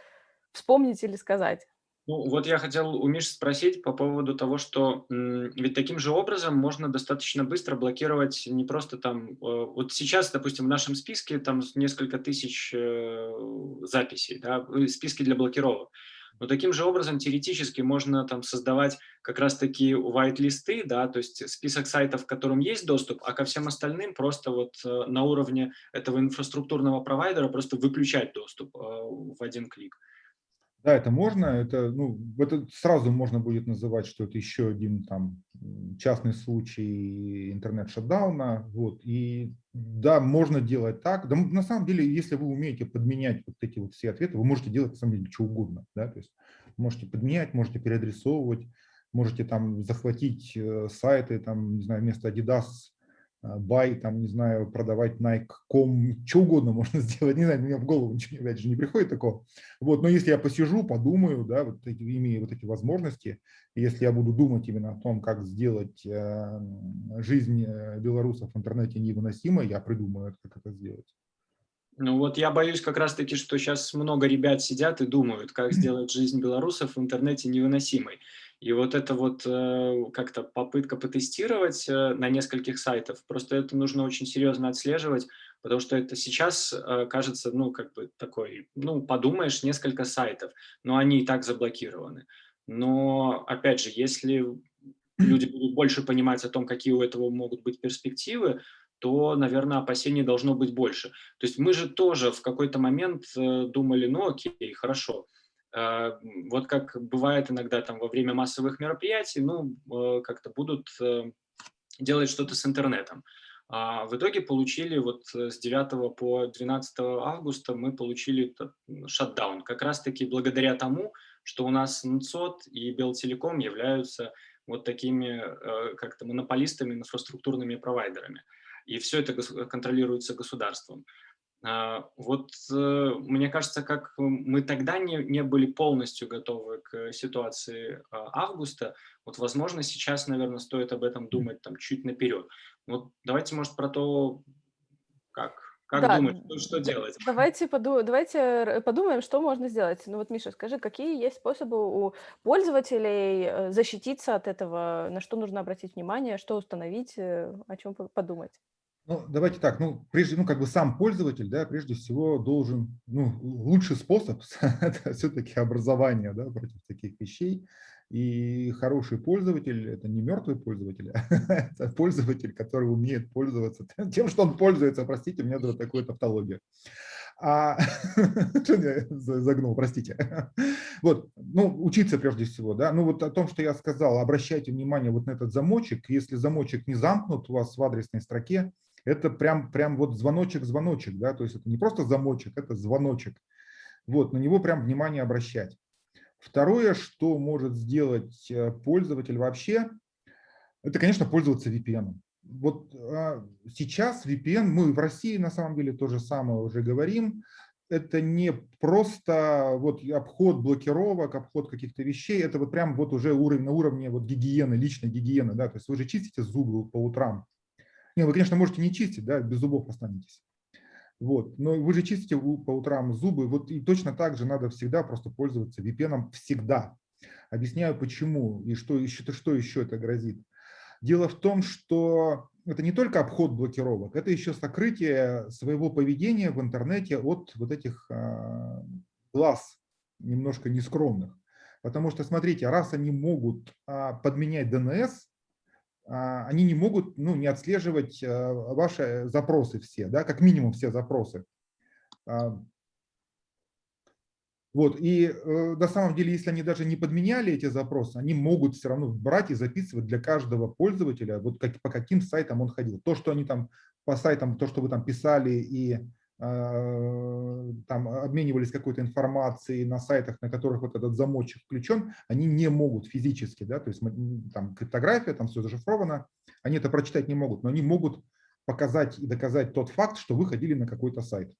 вспомнить или сказать? Ну, вот я хотел у Миши спросить по поводу того, что ведь таким же образом можно достаточно быстро блокировать не просто там... Вот сейчас, допустим, в нашем списке там несколько тысяч записей, да, списки для блокировок. Но таким же образом теоретически можно там создавать как раз-таки white-листы, да, то есть список сайтов, к которым есть доступ, а ко всем остальным просто вот э, на уровне этого инфраструктурного провайдера просто выключать доступ э, в один клик. Да, это можно, это, ну, это сразу можно будет называть, что это еще один там частный случай интернет-шатдауна, вот, и да, можно делать так, да, на самом деле, если вы умеете подменять вот эти вот все ответы, вы можете делать на самом деле что угодно, да, то есть можете подменять, можете переадресовывать, можете там захватить э, сайты, там, не знаю, вместо Adidas бай, там, не знаю, продавать Nike.com, что угодно можно сделать, не знаю, мне в голову ничего, опять же, не приходит такого. Вот, но если я посижу, подумаю, да, вот эти, имея вот эти возможности, если я буду думать именно о том, как сделать э, жизнь э, белорусов в интернете невыносимой, я придумаю, как это сделать. Ну вот я боюсь как раз-таки, что сейчас много ребят сидят и думают, как сделать жизнь белорусов в интернете невыносимой. И вот это вот э, как-то попытка потестировать э, на нескольких сайтах, просто это нужно очень серьезно отслеживать, потому что это сейчас э, кажется, ну, как бы такой, ну, подумаешь, несколько сайтов, но они и так заблокированы. Но, опять же, если люди будут больше понимать о том, какие у этого могут быть перспективы, то, наверное, опасений должно быть больше. То есть мы же тоже в какой-то момент думали, ну окей, хорошо, вот как бывает иногда там во время массовых мероприятий, ну, э, как-то будут э, делать что-то с интернетом. А в итоге получили вот с 9 по 12 августа мы получили шатдаун, как раз-таки благодаря тому, что у нас НЦОТ и Белтелеком являются вот такими э, как-то монополистами, инфраструктурными провайдерами. И все это контролируется государством. А, вот э, мне кажется, как мы тогда не, не были полностью готовы к ситуации а, августа, вот, возможно, сейчас, наверное, стоит об этом думать там чуть наперед. Вот давайте, может, про то, как, как да, думать, что, что делать. Давайте, поду давайте подумаем, что можно сделать. Ну вот, Миша, скажи, какие есть способы у пользователей э, защититься от этого, на что нужно обратить внимание, что установить, э, о чем подумать? Ну, давайте так, ну, прежде, ну, как бы сам пользователь, да, прежде всего должен, ну, лучший способ – это все-таки образование, да, против таких вещей. И хороший пользователь – это не мертвый пользователь, а это пользователь, который умеет пользоваться тем, что он пользуется. Простите, у меня вот такая тавтология. А, загнул, простите. Вот, ну, учиться прежде всего, да. Ну, вот о том, что я сказал, обращайте внимание вот на этот замочек. Если замочек не замкнут у вас в адресной строке, это прям, прям вот звоночек-звоночек, да, то есть это не просто замочек, это звоночек. Вот, на него прям внимание обращать. Второе, что может сделать э, пользователь вообще, это, конечно, пользоваться VPN. Вот а, сейчас VPN, мы в России на самом деле то же самое уже говорим, это не просто вот обход блокировок, обход каких-то вещей, это вот прям вот уже уровень, на уровне вот гигиены, личной гигиены, да, то есть вы же чистите зубы по утрам, не, вы, конечно, можете не чистить, да, без зубов останетесь. Вот. Но вы же чистите по утрам зубы, вот и точно так же надо всегда просто пользоваться VPN всегда. Объясняю почему и что еще, что еще это грозит. Дело в том, что это не только обход блокировок, это еще сокрытие своего поведения в интернете от вот этих а, глаз немножко нескромных. Потому что, смотрите, раз они могут а, подменять DNS, они не могут ну, не отслеживать а, ваши запросы все, да, как минимум все запросы. А, вот, и э, на самом деле, если они даже не подменяли эти запросы, они могут все равно брать и записывать для каждого пользователя, вот как, по каким сайтам он ходил. То, что они там по сайтам, то, что вы там писали и там обменивались какой-то информацией на сайтах, на которых вот этот замочек включен, они не могут физически, да, то есть там криптография, там все зашифровано, они это прочитать не могут, но они могут показать и доказать тот факт, что вы ходили на какой-то сайт.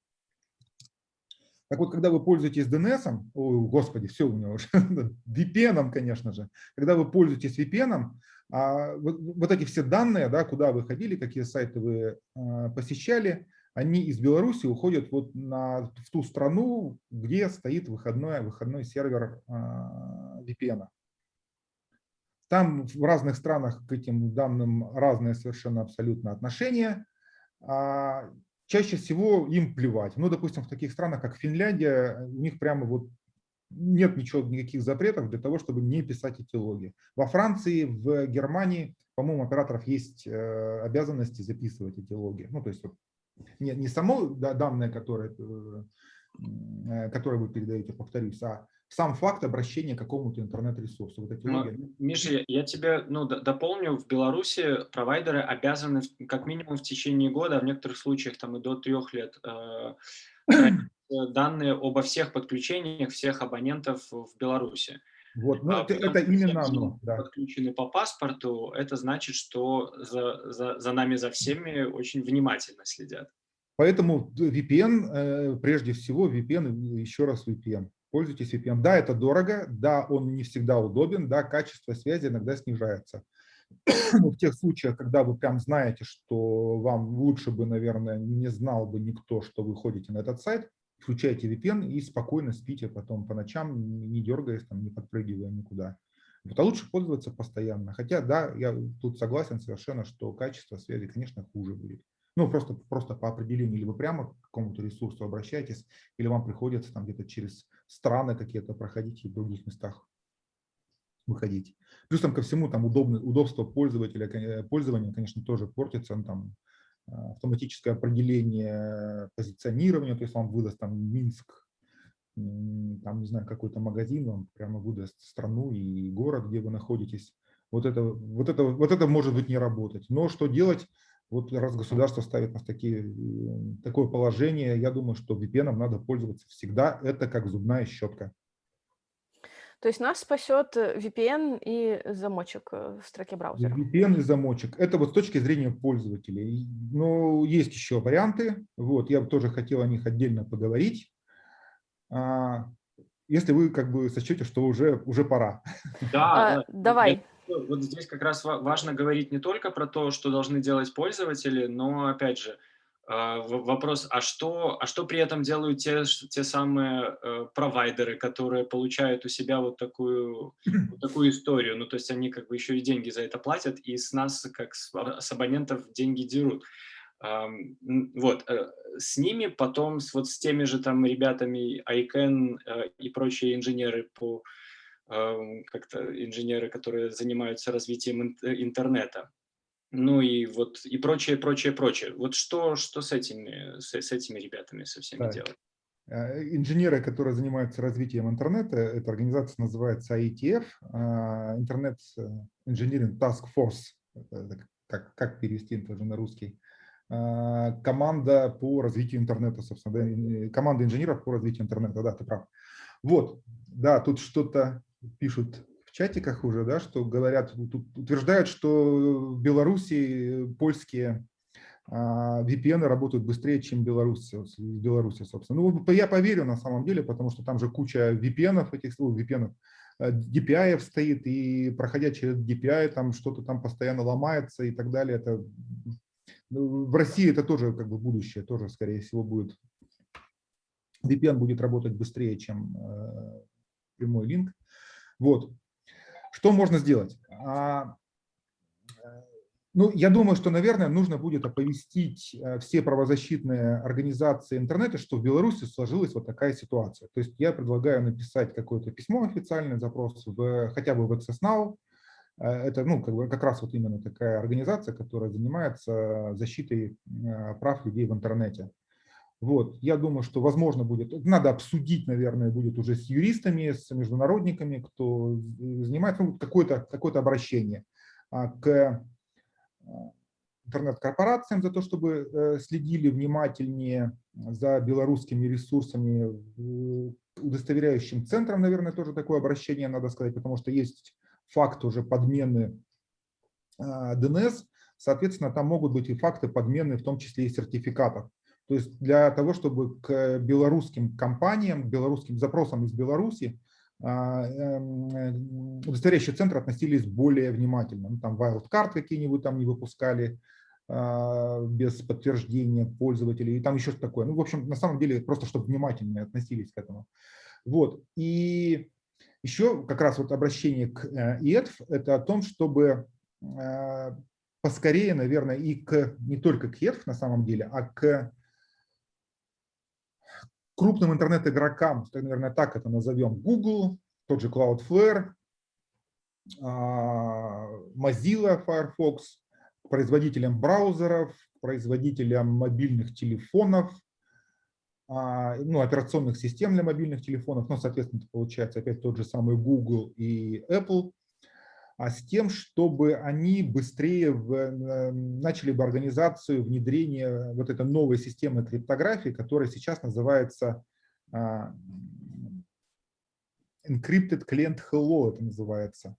Так вот, когда вы пользуетесь DNS, о, господи, все у меня уже, VPN, конечно же, когда вы пользуетесь VPN, а вот, вот эти все данные, да, куда вы ходили, какие сайты вы а, посещали, они из Беларуси уходят вот на, в ту страну, где стоит выходной, выходной сервер а, VPN. Там в разных странах к этим данным разные совершенно абсолютно отношения. А, чаще всего им плевать. Ну, допустим, в таких странах, как Финляндия, у них прямо вот нет ничего, никаких запретов для того, чтобы не писать эти логи. Во Франции, в Германии, по-моему, операторов есть э, обязанности записывать эти логи. Ну, то есть не, не само данные, которые, э, э, которые вы передаете, повторюсь, а сам факт обращения к какому-то интернет-ресурсу. Вот эти ну, логи. Миша, я тебе ну, дополню, в Беларуси провайдеры обязаны как минимум в течение года, а в некоторых случаях там и до трех лет, э, данные обо всех подключениях всех абонентов в Беларуси. Вот, ну, а, это, это именно оно. Да. Подключены по паспорту, это значит, что за, за, за нами, за всеми очень внимательно следят. Поэтому VPN, э, прежде всего, VPN, еще раз VPN. Пользуйтесь VPN. Да, это дорого, да, он не всегда удобен, да, качество связи иногда снижается. Но в тех случаях, когда вы прям знаете, что вам лучше бы, наверное, не знал бы никто, что вы ходите на этот сайт, включайте VPN и спокойно спите потом по ночам, не дергаясь, там, не подпрыгивая никуда. Вот, а лучше пользоваться постоянно. Хотя, да, я тут согласен совершенно, что качество связи, конечно, хуже будет. Ну, просто, просто по определению, вы прямо к какому-то ресурсу обращаетесь, или вам приходится там где-то через страны какие-то проходить и в других местах выходить. Плюс там ко всему там удобно, удобство пользователя, э, пользования, конечно, тоже портится. Ну, там, автоматическое определение позиционирования, то есть вам выдаст там Минск, там, не знаю, какой-то магазин, вам прямо выдаст страну и город, где вы находитесь. Вот это, вот это, вот это может быть не работать. Но что делать? Вот раз государство ставит нас такие, э, такое положение, я думаю, что VPN надо пользоваться всегда. Это как зубная щетка. То есть нас спасет э, VPN и замочек э, в строке браузера. VPN и замочек. Это вот с точки зрения пользователей. Но есть еще варианты. Вот, я бы тоже хотел о них отдельно поговорить. А, если вы как бы сочтете, что уже, уже пора. Да, а, давай. Вот здесь как раз важно говорить не только про то, что должны делать пользователи, но, опять же, вопрос, а что, а что при этом делают те, те самые э, провайдеры, которые получают у себя вот такую, вот такую историю? Ну, то есть они как бы еще и деньги за это платят, и с нас, как с, а, с абонентов, деньги дерут. Вот, э, с ними потом, с, вот с теми же там ребятами ICANN э, и прочие инженеры по как-то инженеры, которые занимаются развитием интернета, ну и вот и прочее, прочее, прочее. Вот что, что с, этими, с, с этими ребятами со всеми да. делать? Э, инженеры, которые занимаются развитием интернета, эта организация называется IETF, а, Internet Engineering Task Force, как, как перевести это уже на русский, а, команда по развитию интернета, собственно, да, команда инженеров по развитию интернета, да, ты прав. Вот, да, тут что-то пишут чатиках уже, да, что говорят, утверждают, что в Беларуси польские а, VPN работают быстрее, чем Беларусь, Беларуси, собственно. Ну, я поверю на самом деле, потому что там же куча VPN, этих слов, VPN, DPI стоит, и проходя через DPI, там что-то там постоянно ломается и так далее. Это, ну, в России это тоже как бы будущее, тоже, скорее всего, будет. VPN будет работать быстрее, чем э, прямой линк. Вот. Что можно сделать? А, ну, я думаю, что, наверное, нужно будет оповестить э, все правозащитные организации интернета, что в Беларуси сложилась вот такая ситуация. То есть я предлагаю написать какое-то письмо официальный запрос в, хотя бы в Access. Э, это ну, как, бы, как раз вот именно такая организация, которая занимается защитой э, прав людей в интернете. Вот, я думаю, что возможно будет, надо обсудить, наверное, будет уже с юристами, с международниками, кто занимается ну, какое-то какое обращение а, к э, интернет-корпорациям за то, чтобы э, следили внимательнее за белорусскими ресурсами, удостоверяющим центром, наверное, тоже такое обращение надо сказать, потому что есть факт уже подмены а, соответственно, там могут быть и факты подмены, в том числе и сертификатов. То есть для того, чтобы к белорусским компаниям, к белорусским запросам из Беларуси а, эм, удостоверяющие центры относились более внимательно. Ну, там wildcard какие-нибудь там не выпускали а, без подтверждения пользователей, и там еще что такое. Ну, в общем, на самом деле, просто чтобы внимательно относились к этому. Вот. И еще как раз вот обращение к э, – это о том, чтобы э, поскорее, наверное, и к, не только к EDF на самом деле, а к крупным интернет-игрокам, наверное, так это назовем, Google, тот же Cloudflare, а, Mozilla Firefox, производителям браузеров, производителям мобильных телефонов, а, ну, операционных систем для мобильных телефонов, ну, соответственно, получается опять тот же самый Google и Apple, а с тем, чтобы они быстрее в, начали бы организацию внедрения вот этой новой системы криптографии, которая сейчас называется uh, Encrypted Client Hello, это называется.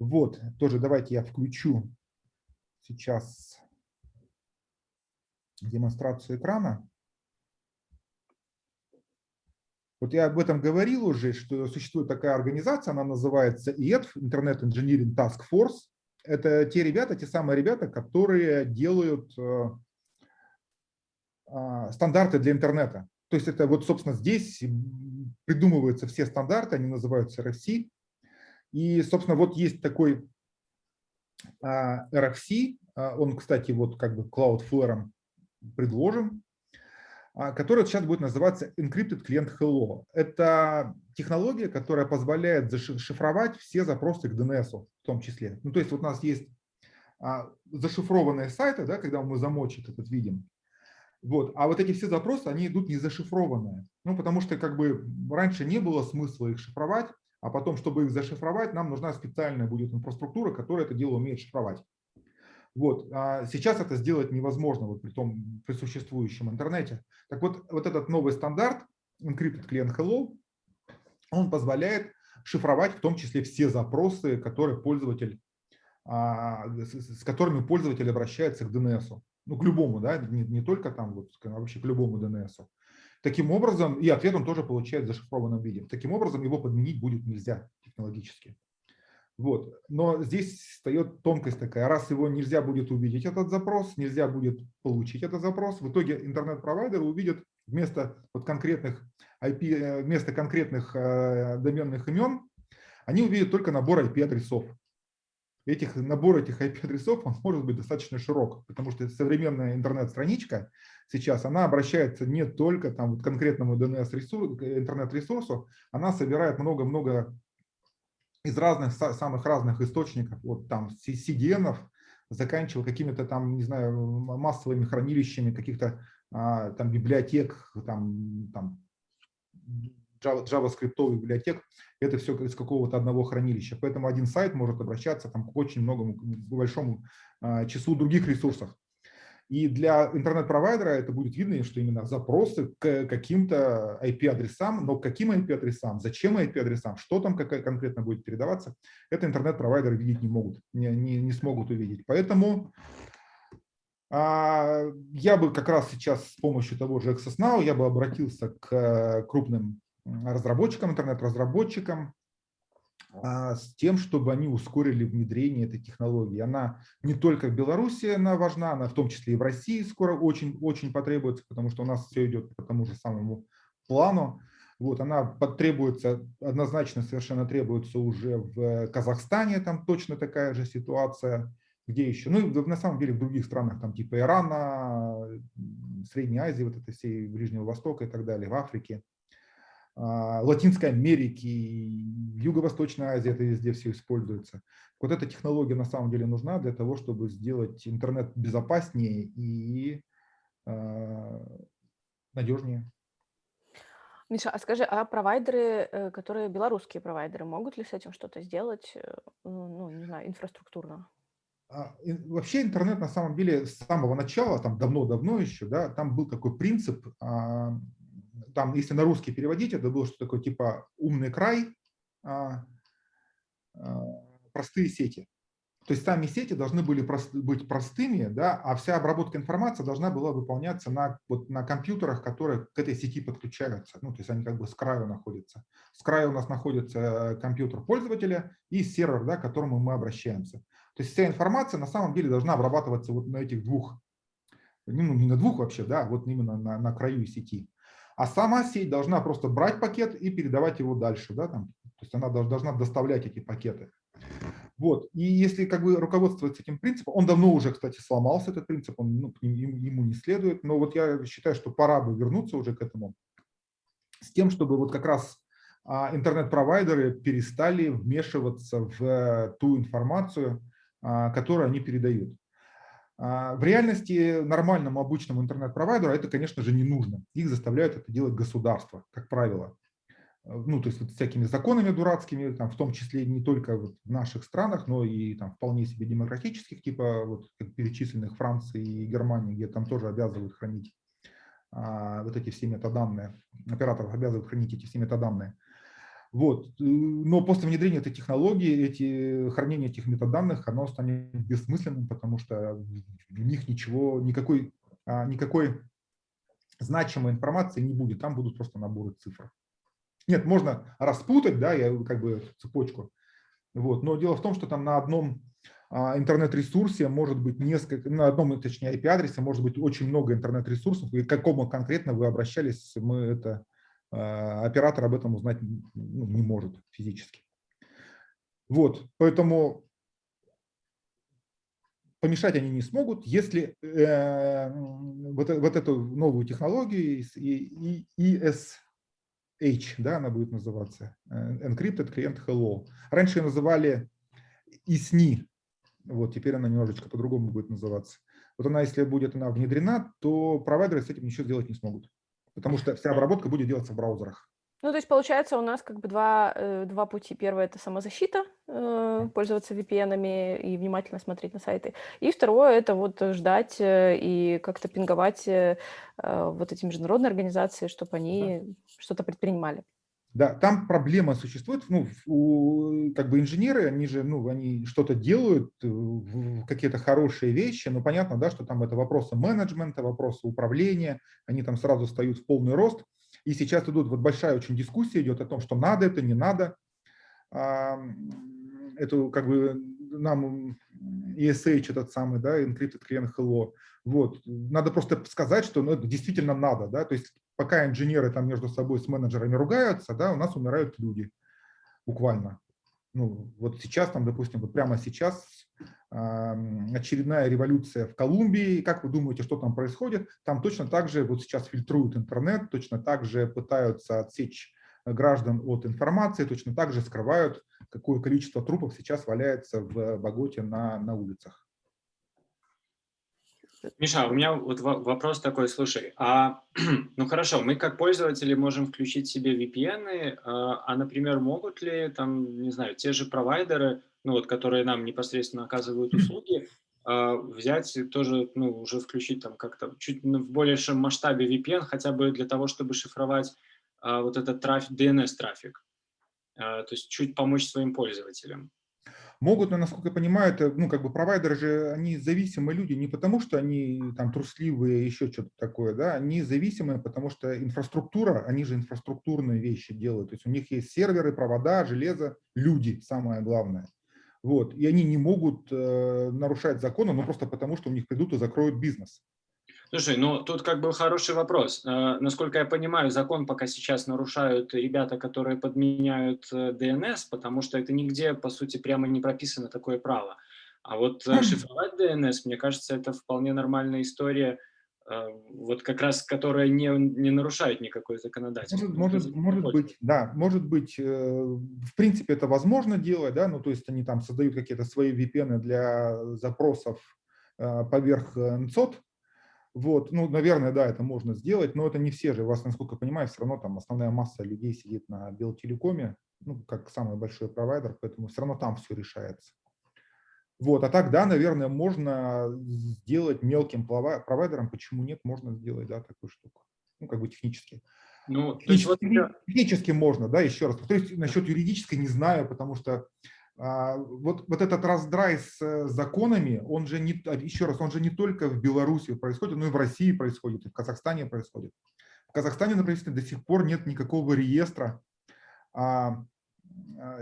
Вот, тоже давайте я включу сейчас демонстрацию экрана. Вот я об этом говорил уже, что существует такая организация, она называется IETF, Internet Engineering Task Force. Это те ребята, те самые ребята, которые делают э, а, стандарты для интернета. То есть это вот, собственно, здесь придумываются все стандарты, они называются RFC. И, собственно, вот есть такой а, RFC, а, он, кстати, вот как бы Cloudflare предложен, а, который сейчас будет называться Encrypted Client Hello. Это технология, которая позволяет зашифровать все запросы к DNS в том числе. Ну, то есть вот у нас есть а, зашифрованные сайты, да, когда мы замочек этот видим. Вот. А вот эти все запросы, они идут не зашифрованные. Ну, потому что как бы раньше не было смысла их шифровать, а потом, чтобы их зашифровать, нам нужна специальная будет инфраструктура, которая это дело умеет шифровать. Вот. А сейчас это сделать невозможно вот при, том, при существующем интернете. Так вот, вот этот новый стандарт Encrypted Client Hello, он позволяет шифровать в том числе все запросы, которые пользователь, а, с которыми пользователь обращается к DNS. Ну, к любому, да, не, не только там, вот, а вообще к любому DNS. Таким образом, и ответ он тоже получает в зашифрованном виде. Таким образом, его подменить будет нельзя технологически. Вот. Но здесь встает тонкость такая. Раз его нельзя будет увидеть, этот запрос, нельзя будет получить этот запрос, в итоге интернет-провайдер увидит вместо вот конкретных IP, э, вместо конкретных э, доменных имен, они увидят только набор IP-адресов. Этих, набор этих IP-адресов он может быть достаточно широк, потому что современная интернет-страничка сейчас, она обращается не только там, вот конкретному DNS-ресурсу, интернет-ресурсу, она собирает много-много из разных, самых разных источников, вот там CDN, заканчивая какими-то там, не знаю, массовыми хранилищами каких-то а, там библиотек, там, там JavaScript библиотек, это все из какого-то одного хранилища. Поэтому один сайт может обращаться там, к очень многому, к большому а, числу других ресурсов. И для интернет-провайдера это будет видно, что именно запросы к каким-то IP-адресам, но к каким IP-адресам, зачем IP-адресам, что там какая конкретно будет передаваться, это интернет-провайдеры видеть не могут, не, не, не смогут увидеть. Поэтому а, я бы как раз сейчас с помощью того же Access Now я бы обратился к крупным разработчикам, интернет-разработчикам, с тем, чтобы они ускорили внедрение этой технологии. Она не только в Беларуси она важна, она в том числе и в России скоро очень, очень потребуется, потому что у нас все идет по тому же самому плану. Вот, она потребуется, однозначно совершенно требуется уже в Казахстане, там точно такая же ситуация, где еще, ну на самом деле в других странах, там типа Ирана, Средней Азии, вот это всей Ближнего Востока и так далее, в Африке. А, Латинской Америки, Юго-Восточной Азии, это везде все используется. Вот эта технология на самом деле нужна для того, чтобы сделать интернет безопаснее и э, надежнее. Миша, а скажи, а провайдеры, э, которые белорусские провайдеры, могут ли с этим что-то сделать, э, ну, не знаю, инфраструктурно? А, вообще интернет на самом деле с самого начала, там давно-давно еще, да, там был такой принцип, а, там, если на русский переводить, это было что такое типа умный край, а, а, простые сети. То есть сами сети должны были прост, быть простыми, да, а вся обработка информации должна была выполняться на, вот, на компьютерах, которые к этой сети подключаются. Ну, то есть они как бы с краю находятся. С краю у нас находится компьютер пользователя и сервер, да, к которому мы обращаемся. То есть вся информация на самом деле должна обрабатываться вот на этих двух, ну не на двух вообще, да, вот именно на, на краю сети. А сама сеть должна просто брать пакет и передавать его дальше, да, там, то есть она должна доставлять эти пакеты. Вот. И если как бы руководствоваться этим принципом, он давно уже, кстати, сломался, этот принцип, он ну, ему не следует, но вот я считаю, что пора бы вернуться уже к этому, с тем, чтобы вот как раз а, интернет-провайдеры перестали вмешиваться в ту информацию, а, которую они передают. А, в реальности нормальному обычному интернет-провайдеру это, конечно же, не нужно. Их заставляют это делать государство, как правило. Ну, то есть вот всякими законами дурацкими, там, в том числе не только вот в наших странах, но и там вполне себе демократических, типа вот перечисленных Франции и Германии, где там тоже обязывают хранить а, вот эти все метаданные, операторов обязывают хранить эти все метаданные. Вот. Э, но после внедрения этой технологии, эти, хранение этих метаданных, оно станет бессмысленным, потому что в них ничего, никакой, а, никакой значимой информации не будет, там будут просто наборы цифр. Нет, можно распутать, да, я как бы цепочку, вот, но дело в том, что там на одном а, интернет-ресурсе может быть несколько, на одном, точнее, IP-адресе может быть очень много интернет-ресурсов, и к какому конкретно вы обращались, мы это оператор об этом узнать ну, не может физически. Вот, поэтому помешать они не смогут, если э, вот, вот эту новую технологию ESH, да, она будет называться, э, Encrypted Client Hello. Раньше ее называли ISNI, вот теперь она немножечко по-другому будет называться. Вот она, если будет она внедрена, то провайдеры с этим ничего сделать не смогут потому что вся обработка будет делаться в браузерах. Ну, то есть, получается, у нас как бы два, э, два пути. Первое– это самозащита, э, пользоваться VPN и внимательно смотреть на сайты. И второе– это вот ждать э, и как-то пинговать вот эти международные организации, чтобы они да. что-то предпринимали. Да, там проблема существует, ну, у, как бы инженеры, они же, ну, они что-то делают, э, какие-то хорошие вещи, но понятно, да, что там это вопросы менеджмента, вопросы управления, они там сразу встают в полный рост, и сейчас идут, вот большая очень дискуссия идет о том, что надо это, не надо, эту, как бы, нам ESH этот самый, да, Encrypted Client Hello, вот, надо просто сказать, что ну, это действительно надо, да, то есть пока инженеры там между собой с менеджерами ругаются, да, у нас умирают люди, буквально. Ну, вот сейчас, там, допустим, вот прямо сейчас э, очередная революция в Колумбии. Как вы думаете, что там происходит? Там точно так же вот сейчас фильтруют интернет, точно так же пытаются отсечь граждан от информации, точно так же скрывают, какое количество трупов сейчас валяется в Боготе на, на улицах. Миша, у меня вот вопрос такой, слушай, а, ну хорошо, мы как пользователи можем включить себе VPN, а, а, например, могут ли там, не знаю, те же провайдеры, ну вот, которые нам непосредственно оказывают услуги, а, взять и тоже, ну, уже включить там как-то чуть в большем масштабе VPN, хотя бы для того, чтобы шифровать а, вот этот трафик, DNS-трафик, а, то есть чуть помочь своим пользователям. Могут, насколько я понимаю, это, ну, как бы провайдеры же, они зависимые люди не потому, что они там трусливые, еще что-то такое, да, они зависимые, потому что инфраструктура, они же инфраструктурные вещи делают, то есть у них есть серверы, провода, железо, люди, самое главное. Вот, и они не могут э, нарушать законы, ну, просто потому, что у них придут и закроют бизнес. Слушай, ну тут как бы хороший вопрос. Э, насколько я понимаю, закон пока сейчас нарушают ребята, которые подменяют DNS, э, потому что это нигде, по сути, прямо не прописано такое право. А вот э, шифровать DNS, мне кажется, это вполне нормальная история, вот как раз, которая не, не нарушает никакое законодательство. Может, может, может быть, да, может быть, в принципе, это возможно делать, да, ну, то есть они там создают какие-то свои VPN для запросов поверх NCOT, вот, ну, наверное, да, это можно сделать, но это не все же. У вас, насколько я понимаю, все равно там основная масса людей сидит на Белтелекоме, ну, как самый большой провайдер, поэтому все равно там все решается. Вот, а так, да, наверное, можно сделать мелким провайдером. Почему нет? Можно сделать, да, такую штуку. Ну, как бы технически. Ну, технически, вот... технически можно, да, еще раз. То есть насчет юридической не знаю, потому что вот, вот этот раздрай с э, законами, он же не, а, еще раз, он же не только в Беларуси происходит, но и в России происходит, и в Казахстане происходит. В Казахстане, например, до сих пор нет никакого реестра. А,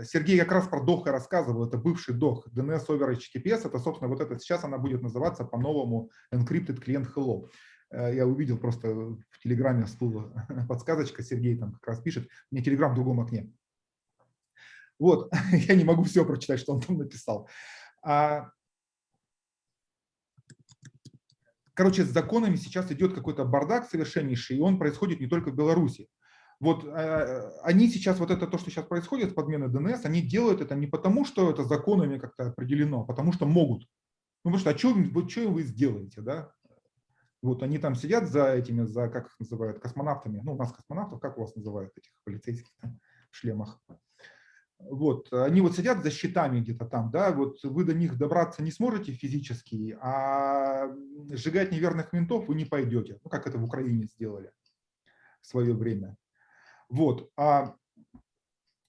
Сергей как раз про ДОХ и рассказывал, это бывший ДОХ, DNS over HTTPS, это, собственно, вот это сейчас она будет называться по-новому Encrypted Client Hello. Э, я увидел просто в Телеграме всплыла подсказочка, Сергей там как раз пишет, мне Телеграм в другом окне. Вот, я не могу все прочитать, что он там написал. А, короче, с законами сейчас идет какой-то бардак совершеннейший, и он происходит не только в Беларуси. Вот э, они сейчас, вот это то, что сейчас происходит с подменой ДНС, они делают это не потому, что это законами как-то определено, а потому что могут. Ну, потому что, а что, что вы сделаете, да? Вот они там сидят за этими, за, как их называют, космонавтами. Ну, у нас космонавтов, как у вас называют этих полицейских в шлемах? Вот, они вот сидят за щитами где-то там, да, вот вы до них добраться не сможете физически, а сжигать неверных ментов вы не пойдете, ну, как это в Украине сделали в свое время. Вот, а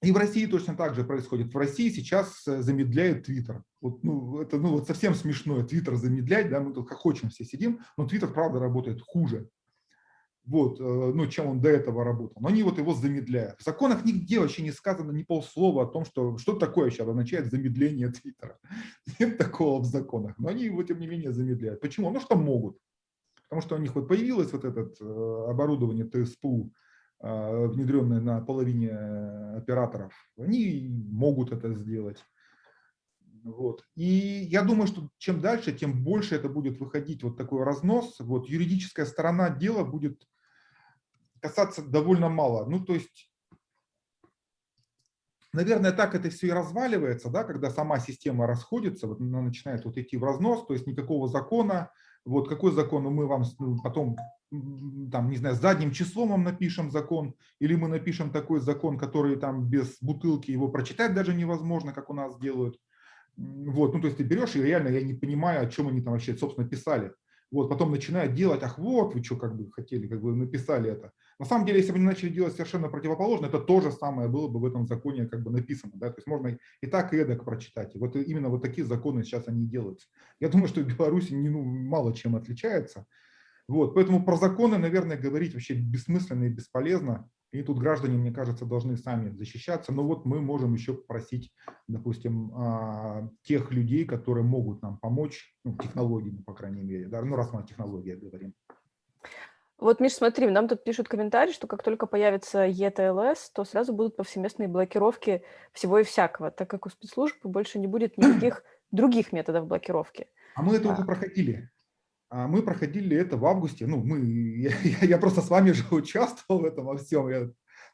и в России точно так же происходит. В России сейчас э, замедляет Твиттер. Вот, ну, это ну, вот совсем смешное, Твиттер замедлять, да, мы тут как хотим все сидим, но Твиттер, правда, работает хуже вот, э, ну, чем он до этого работал. Но они вот его замедляют. В законах нигде вообще не сказано ни полслова о том, что, что такое сейчас означает замедление Твиттера. Нет такого в законах. Но они его, тем не менее, замедляют. Почему? Ну, что могут. Потому что у них вот появилось вот это э, оборудование ТСПУ, э, внедренное на половине операторов. Они могут это сделать. Вот. И я думаю, что чем дальше, тем больше это будет выходить вот такой разнос. Вот юридическая сторона дела будет касаться довольно мало. Ну, то есть, наверное, так это все и разваливается, да, когда сама система расходится, вот она начинает вот идти в разнос, то есть никакого закона. Вот какой закон мы вам ну, потом, там, не знаю, задним числом вам напишем закон, или мы напишем такой закон, который там без бутылки его прочитать даже невозможно, как у нас делают. Вот, ну, то есть ты берешь, и реально я не понимаю, о чем они там вообще, собственно, писали. Вот, потом начинают делать, ах, вот вы что как бы хотели, как бы написали это. На самом деле, если бы они начали делать совершенно противоположно, это то же самое было бы в этом законе как бы написано. Да? То есть можно и так, и эдак прочитать. И вот именно вот такие законы сейчас они делаются. Я думаю, что в Беларуси не, ну, мало чем отличается. Вот, поэтому про законы, наверное, говорить вообще бессмысленно и бесполезно. И тут граждане, мне кажется, должны сами защищаться. Но вот мы можем еще попросить, допустим, а, тех людей, которые могут нам помочь, ну, технологиями, по крайней мере, да, ну, раз мы о технологиях говорим. Вот, Миш, смотри, нам тут пишут комментарий, что как только появится ETLS, то сразу будут повсеместные блокировки всего и всякого, так как у спецслужб больше не будет никаких других методов блокировки. А мы это уже проходили. А мы проходили это в августе. Ну, мы, я, я просто с вами же участвовал в этом во всем. Я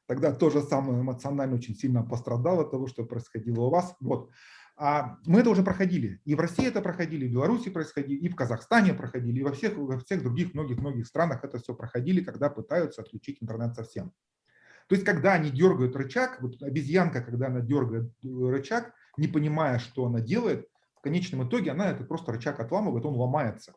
тогда тоже сам эмоционально очень сильно пострадал от того, что происходило у вас. Вот. А мы это уже проходили. И в России это проходили, и в Беларуси происходили, и в Казахстане проходили, и во всех, во всех других многих-многих странах это все проходили, когда пытаются отключить интернет совсем. То есть, когда они дергают рычаг, вот обезьянка, когда она дергает рычаг, не понимая, что она делает, в конечном итоге она этот просто рычаг отламывает, он ломается.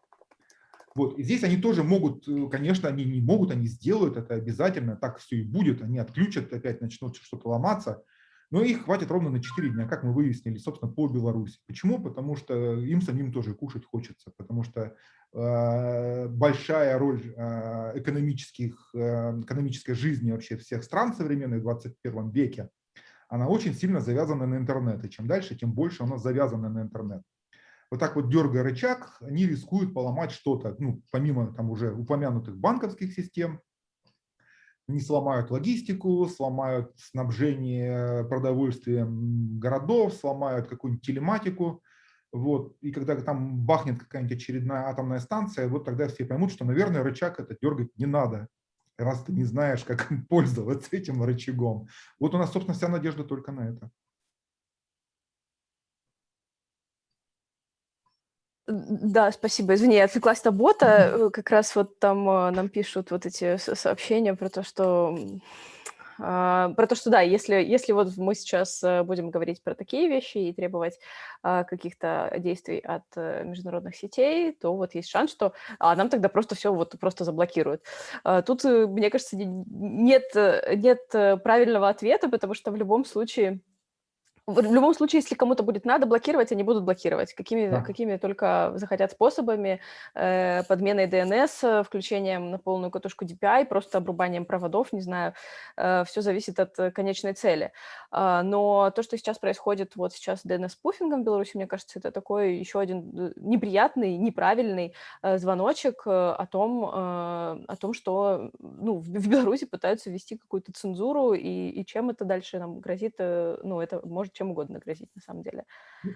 Вот. И здесь они тоже могут, э, конечно, они не могут, они сделают это обязательно, так все и будет, они отключат, опять начнут что-то ломаться, но их хватит ровно на 4 дня, как мы выяснили, собственно, по Беларуси. Почему? Потому что им самим тоже кушать хочется, потому что э, большая роль э, экономических, э, экономической жизни вообще всех стран современной в 21 веке, она очень сильно завязана на интернет. И чем дальше, тем больше она завязана на интернет вот так вот дергая рычаг, они рискуют поломать что-то, ну, помимо там уже упомянутых банковских систем, они сломают логистику, сломают снабжение продовольствием городов, сломают какую-нибудь телематику. Вот. И когда там бахнет какая-нибудь очередная атомная станция, вот тогда все поймут, что, наверное, рычаг это дергать не надо, раз ты не знаешь, как пользоваться этим рычагом. Вот у нас, собственно, вся надежда только на это. Да, спасибо. Извини, я отвлеклась на бота. Э, как раз вот там э, нам пишут вот эти сообщения про то, что а, про то, что да, если, если вот мы сейчас э, будем говорить про такие вещи и требовать а, каких-то действий от международных сетей, то вот есть шанс, что а, нам тогда просто все вот просто заблокируют. Тут, мне кажется, нет, нет правильного ответа, потому что в любом случае в любом случае, если кому-то будет надо блокировать, они будут блокировать. Какими, Да. какими только захотят способами. Э, подменой DNS, э, включением на полную катушку DPI, просто обрубанием проводов, не знаю. Э, все зависит от э, конечной цели. А, но то, что сейчас происходит вот сейчас с DNS-пуфингом в Беларуси, мне кажется, это такой еще один э, неприятный, неправильный э, звоночек э, о том, э, о том, что ну, в, в Беларуси пытаются ввести какую-то цензуру, и, и чем это дальше нам грозит, э, ну, это может чем угодно грозить на самом деле.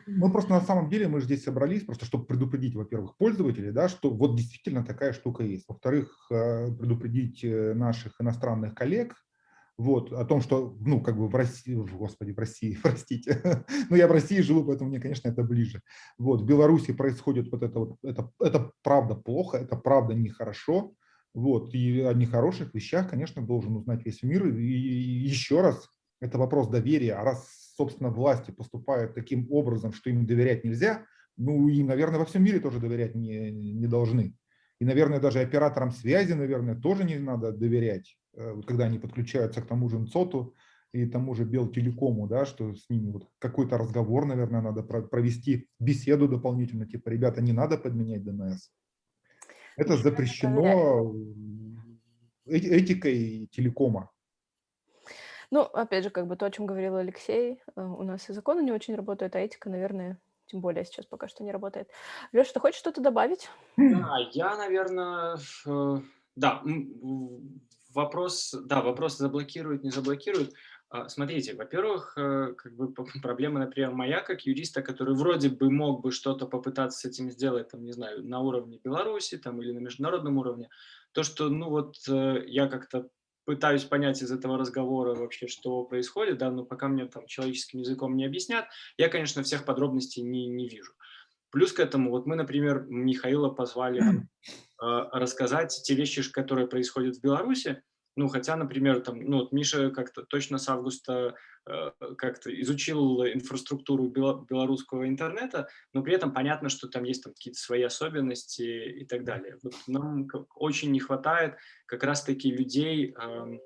Мы просто на самом деле, мы же здесь собрались, просто чтобы предупредить, во-первых, пользователей, да, что вот действительно такая штука есть. Во-вторых, э, предупредить э, наших иностранных коллег, вот, о том, что, ну, как бы в России, господи, в России, простите, но я в России живу, поэтому мне, конечно, это ближе. Вот, в Беларуси происходит вот это вот, это, это правда плохо, это правда нехорошо, вот, и о нехороших вещах, конечно, должен узнать весь мир. И еще раз, это вопрос доверия, а раз собственно, власти поступают таким образом, что им доверять нельзя, ну, им, наверное, во всем мире тоже доверять не, не должны. И, наверное, даже операторам связи, наверное, тоже не надо доверять, э, когда они подключаются к тому же НЦОТу и тому же Белтелекому, да, что с ними вот какой-то разговор, наверное, надо провести, беседу дополнительно, типа, ребята, не надо подменять ДНС. Это запрещено этикой телекома. Ну, опять же, как бы то, о чем говорил Алексей, э, у нас и законы не очень работают, а этика, наверное, тем более сейчас пока что не работает. Леша, ты хочешь что-то добавить? Да, я, наверное, э, да, вопрос, да, вопрос заблокируют, не заблокируют. А, смотрите, во-первых, э, как бы проблема, например, моя как юриста, который вроде бы мог бы что-то попытаться с этим сделать, там, не знаю, на уровне Беларуси там, или на международном уровне, то, что, ну вот, я как-то пытаюсь понять из этого разговора вообще, что происходит, да, но пока мне там человеческим языком не объяснят, я, конечно, всех подробностей не, не вижу. Плюс к этому, вот мы, например, Михаила позвали э, рассказать те вещи, которые происходят в Беларуси, ну, хотя, например, там, ну, вот Миша как-то точно с августа как-то изучил инфраструктуру белорусского интернета, но при этом понятно, что там есть там какие-то свои особенности и так далее. Вот нам очень не хватает как раз-таки людей, э,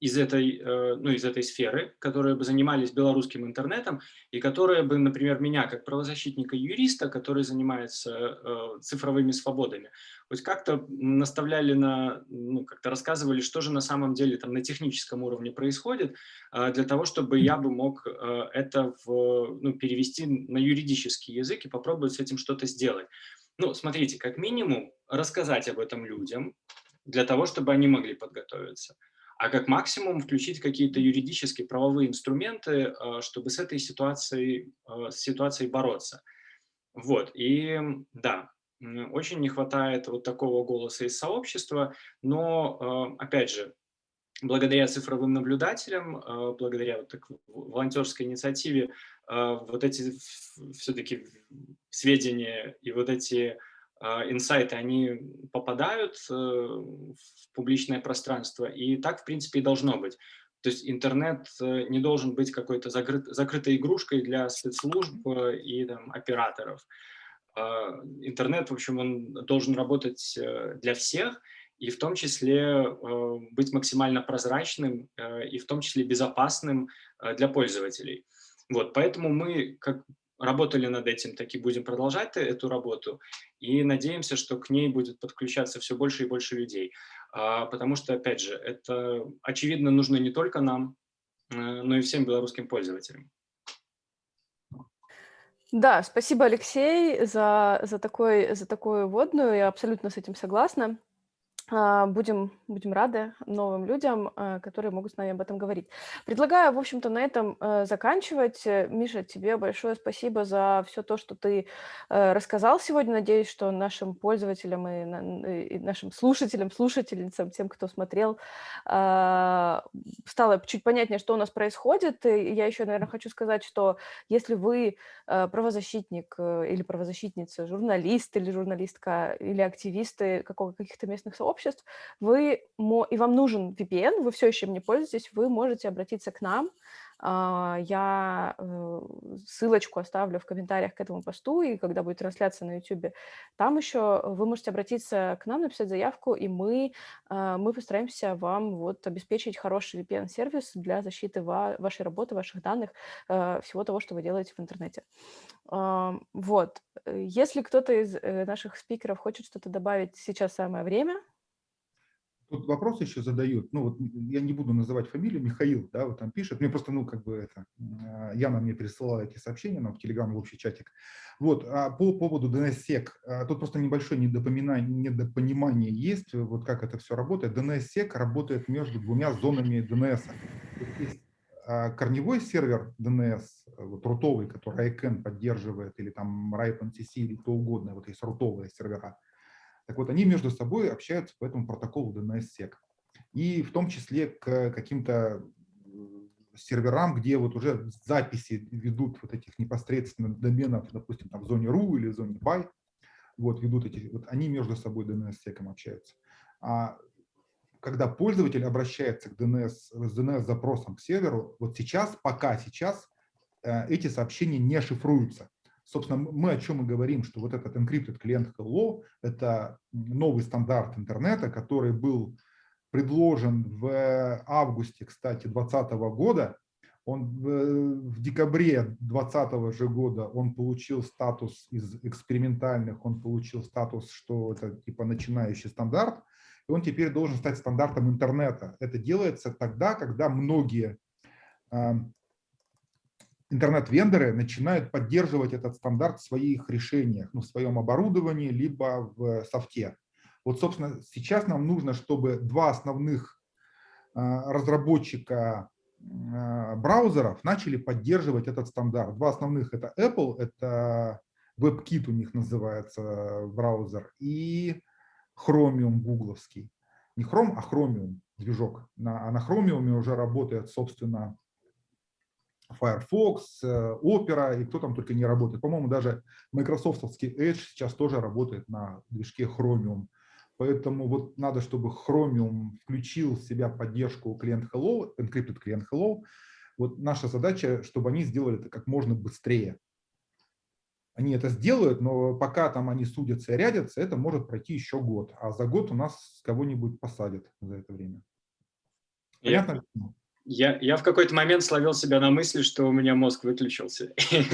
из этой, э, ну, из этой сферы, которые бы занимались белорусским интернетом и которые бы, например, меня, как правозащитника юриста, который занимается э, цифровыми свободами, хоть как-то наставляли на, ну, как-то рассказывали, что же на самом деле там на техническом уровне происходит, э, для того, чтобы я бы мог это в, ну, перевести на юридический язык и попробовать с этим что-то сделать. Ну, смотрите, как минимум рассказать об этом людям, для того, чтобы они могли подготовиться а как максимум включить какие-то юридические правовые инструменты, а, чтобы с этой ситуацией, а, с ситуацией бороться. Вот, и да, очень не хватает вот такого голоса из сообщества, но, а, опять же, благодаря цифровым наблюдателям, благодаря вот так, волонтерской инициативе, вот эти все-таки сведения и вот эти инсайты, они попадают э, в публичное пространство, и так, в принципе, и должно быть. То есть интернет э, не должен быть какой-то закрыт, закрытой игрушкой для спецслужб э, и там, операторов. А, интернет, в общем, он должен работать для всех, и в том числе быть максимально прозрачным, и в том числе безопасным для пользователей. Вот, поэтому мы, как работали над этим, так и будем продолжать эту работу. И надеемся, что к ней будет подключаться все больше и больше людей. А, потому что, опять же, это, очевидно, нужно не только нам, э, но и всем белорусским пользователям. Да, спасибо, Алексей, за, за, такой, за такую вводную. Я абсолютно с этим согласна. А, будем, будем рады новым людям, а, которые могут с нами об этом говорить. Предлагаю, в общем-то, на этом э, заканчивать. Э, Миша, тебе большое спасибо за все то, что ты э, рассказал сегодня. Надеюсь, что нашим пользователям и, и нашим слушателям, слушательницам, тем, кто смотрел, а, стало чуть понятнее, что у нас происходит. И я еще, наверное, хочу сказать, что если вы правозащитник или правозащитница, журналист или журналистка, или активисты каких-то местных сообществ, обществ, вы, и вам нужен VPN, вы все еще им не пользуетесь, вы можете обратиться к нам, А, я э, ссылочку оставлю в комментариях к этому посту, и когда будет трансляция на YouTube, там еще вы можете обратиться к нам, написать заявку, и мы, а, мы постараемся вам вот обеспечить хороший VPN-сервис для защиты ва вашей работы, ваших данных, э, всего того, что вы делаете в интернете. Вот. Если кто-то из э, наших спикеров хочет что-то добавить, сейчас самое время. Тут вопрос еще задают, ну вот я не буду называть фамилию, Михаил, да, вот там пишет, мне просто, ну как бы это, а, Яна мне присылала эти сообщения нам в Телеграм, в общий чатик. Вот, а по поводу DNSSEC, а, тут просто небольшое недопонимание есть, вот как это все работает. DNSSEC работает между двумя зонами DNS. Есть а, корневой сервер DNS, вот рутовый, который ICANN поддерживает, или там RIPE-NTC, или кто угодно, вот есть рутовые сервера, так вот, они между собой общаются по этому протоколу DNSSEC. И в том числе к каким-то серверам, где вот уже записи ведут вот этих непосредственно доменов, допустим, там в зоне RU или в зоне BY, вот ведут эти, вот они между собой DNS-секом общаются. А когда пользователь обращается к DNS, с DNS-запросом к серверу, вот сейчас, пока сейчас, э, эти сообщения не шифруются. Собственно, мы о чем и говорим, что вот этот encrypted client hello – это новый стандарт интернета, который был предложен в августе, кстати, 2020 года. Он в декабре 2020 же года он получил статус из экспериментальных, он получил статус, что это типа начинающий стандарт, и он теперь должен стать стандартом интернета. Это делается тогда, когда многие интернет-вендоры начинают поддерживать этот стандарт в своих решениях, ну, в своем оборудовании, либо в софте. Вот, собственно, сейчас нам нужно, чтобы два основных а, разработчика а, браузеров начали поддерживать этот стандарт. Два основных – это Apple, это WebKit у них называется браузер, и Chromium гугловский. Не Chrome, а Chromium движок. На, а на Chromium уже работает, собственно, Firefox, э, Opera и кто там только не работает. По-моему, даже Microsoftский Edge сейчас тоже работает на движке Chromium. Поэтому вот надо, чтобы Chromium включил в себя поддержку клиент Hello, encrypted клиент Hello. Вот наша задача, чтобы они сделали это как можно быстрее. Они это сделают, но пока там они судятся и рядятся, это может пройти еще год. А за год у нас кого-нибудь посадят за это время. Понятно? Я, я в какой-то момент словил себя на мысли, что у меня мозг выключился.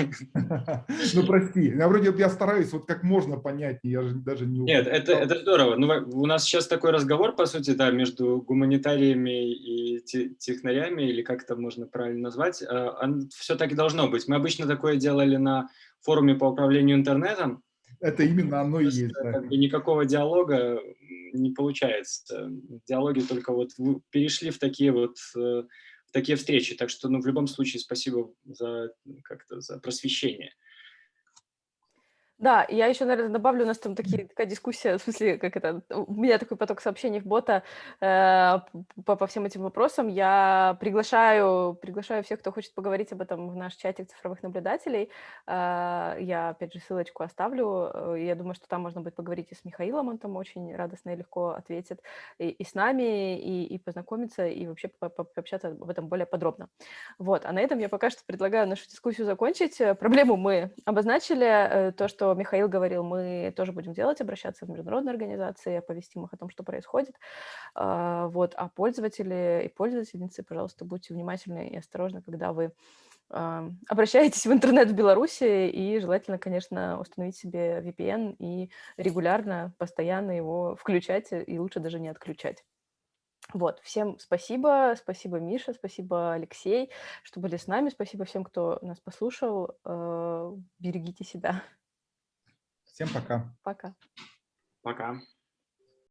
Ну, прости, я вроде я стараюсь вот как можно понятнее, я же даже не... Нет, это, это здорово. Ну, у нас сейчас такой разговор, по сути, да, между гуманитариями и технарями, или как это можно правильно назвать. А, Все так и должно быть. Мы обычно такое делали на форуме по управлению интернетом. Это именно оно и есть. Да. Как бы никакого диалога не получается. Диалоги только вот перешли в такие вот э, в такие встречи. Так что, ну, в любом случае, спасибо за как-то за просвещение. Да, я еще, наверное, добавлю, у нас там такие, такая дискуссия, в смысле, как это, у меня такой поток сообщений в бота э, по, по всем этим вопросам. Я приглашаю, приглашаю всех, кто хочет поговорить об этом в наш чатик цифровых наблюдателей. Э, я, опять же, ссылочку оставлю. Э, я думаю, что там можно будет поговорить и с Михаилом, он там очень радостно и легко ответит, и, и с нами, и, и познакомиться, и вообще по -по пообщаться об этом более подробно. Вот, а на этом я пока что предлагаю нашу дискуссию закончить. Проблему мы обозначили, э, то, что что Михаил говорил, мы тоже будем делать, обращаться в международные организации, оповестим их о том, что происходит. А, вот. А пользователи и пользовательницы, пожалуйста, будьте внимательны и осторожны, когда вы а, обращаетесь в интернет в Беларуси и желательно, конечно, установить себе VPN и регулярно, постоянно его включать и лучше даже не отключать. Вот, всем спасибо, спасибо, Миша, спасибо, Алексей, что были с нами, спасибо всем, кто нас послушал, а, берегите себя. Всем пока. Пока. Пока.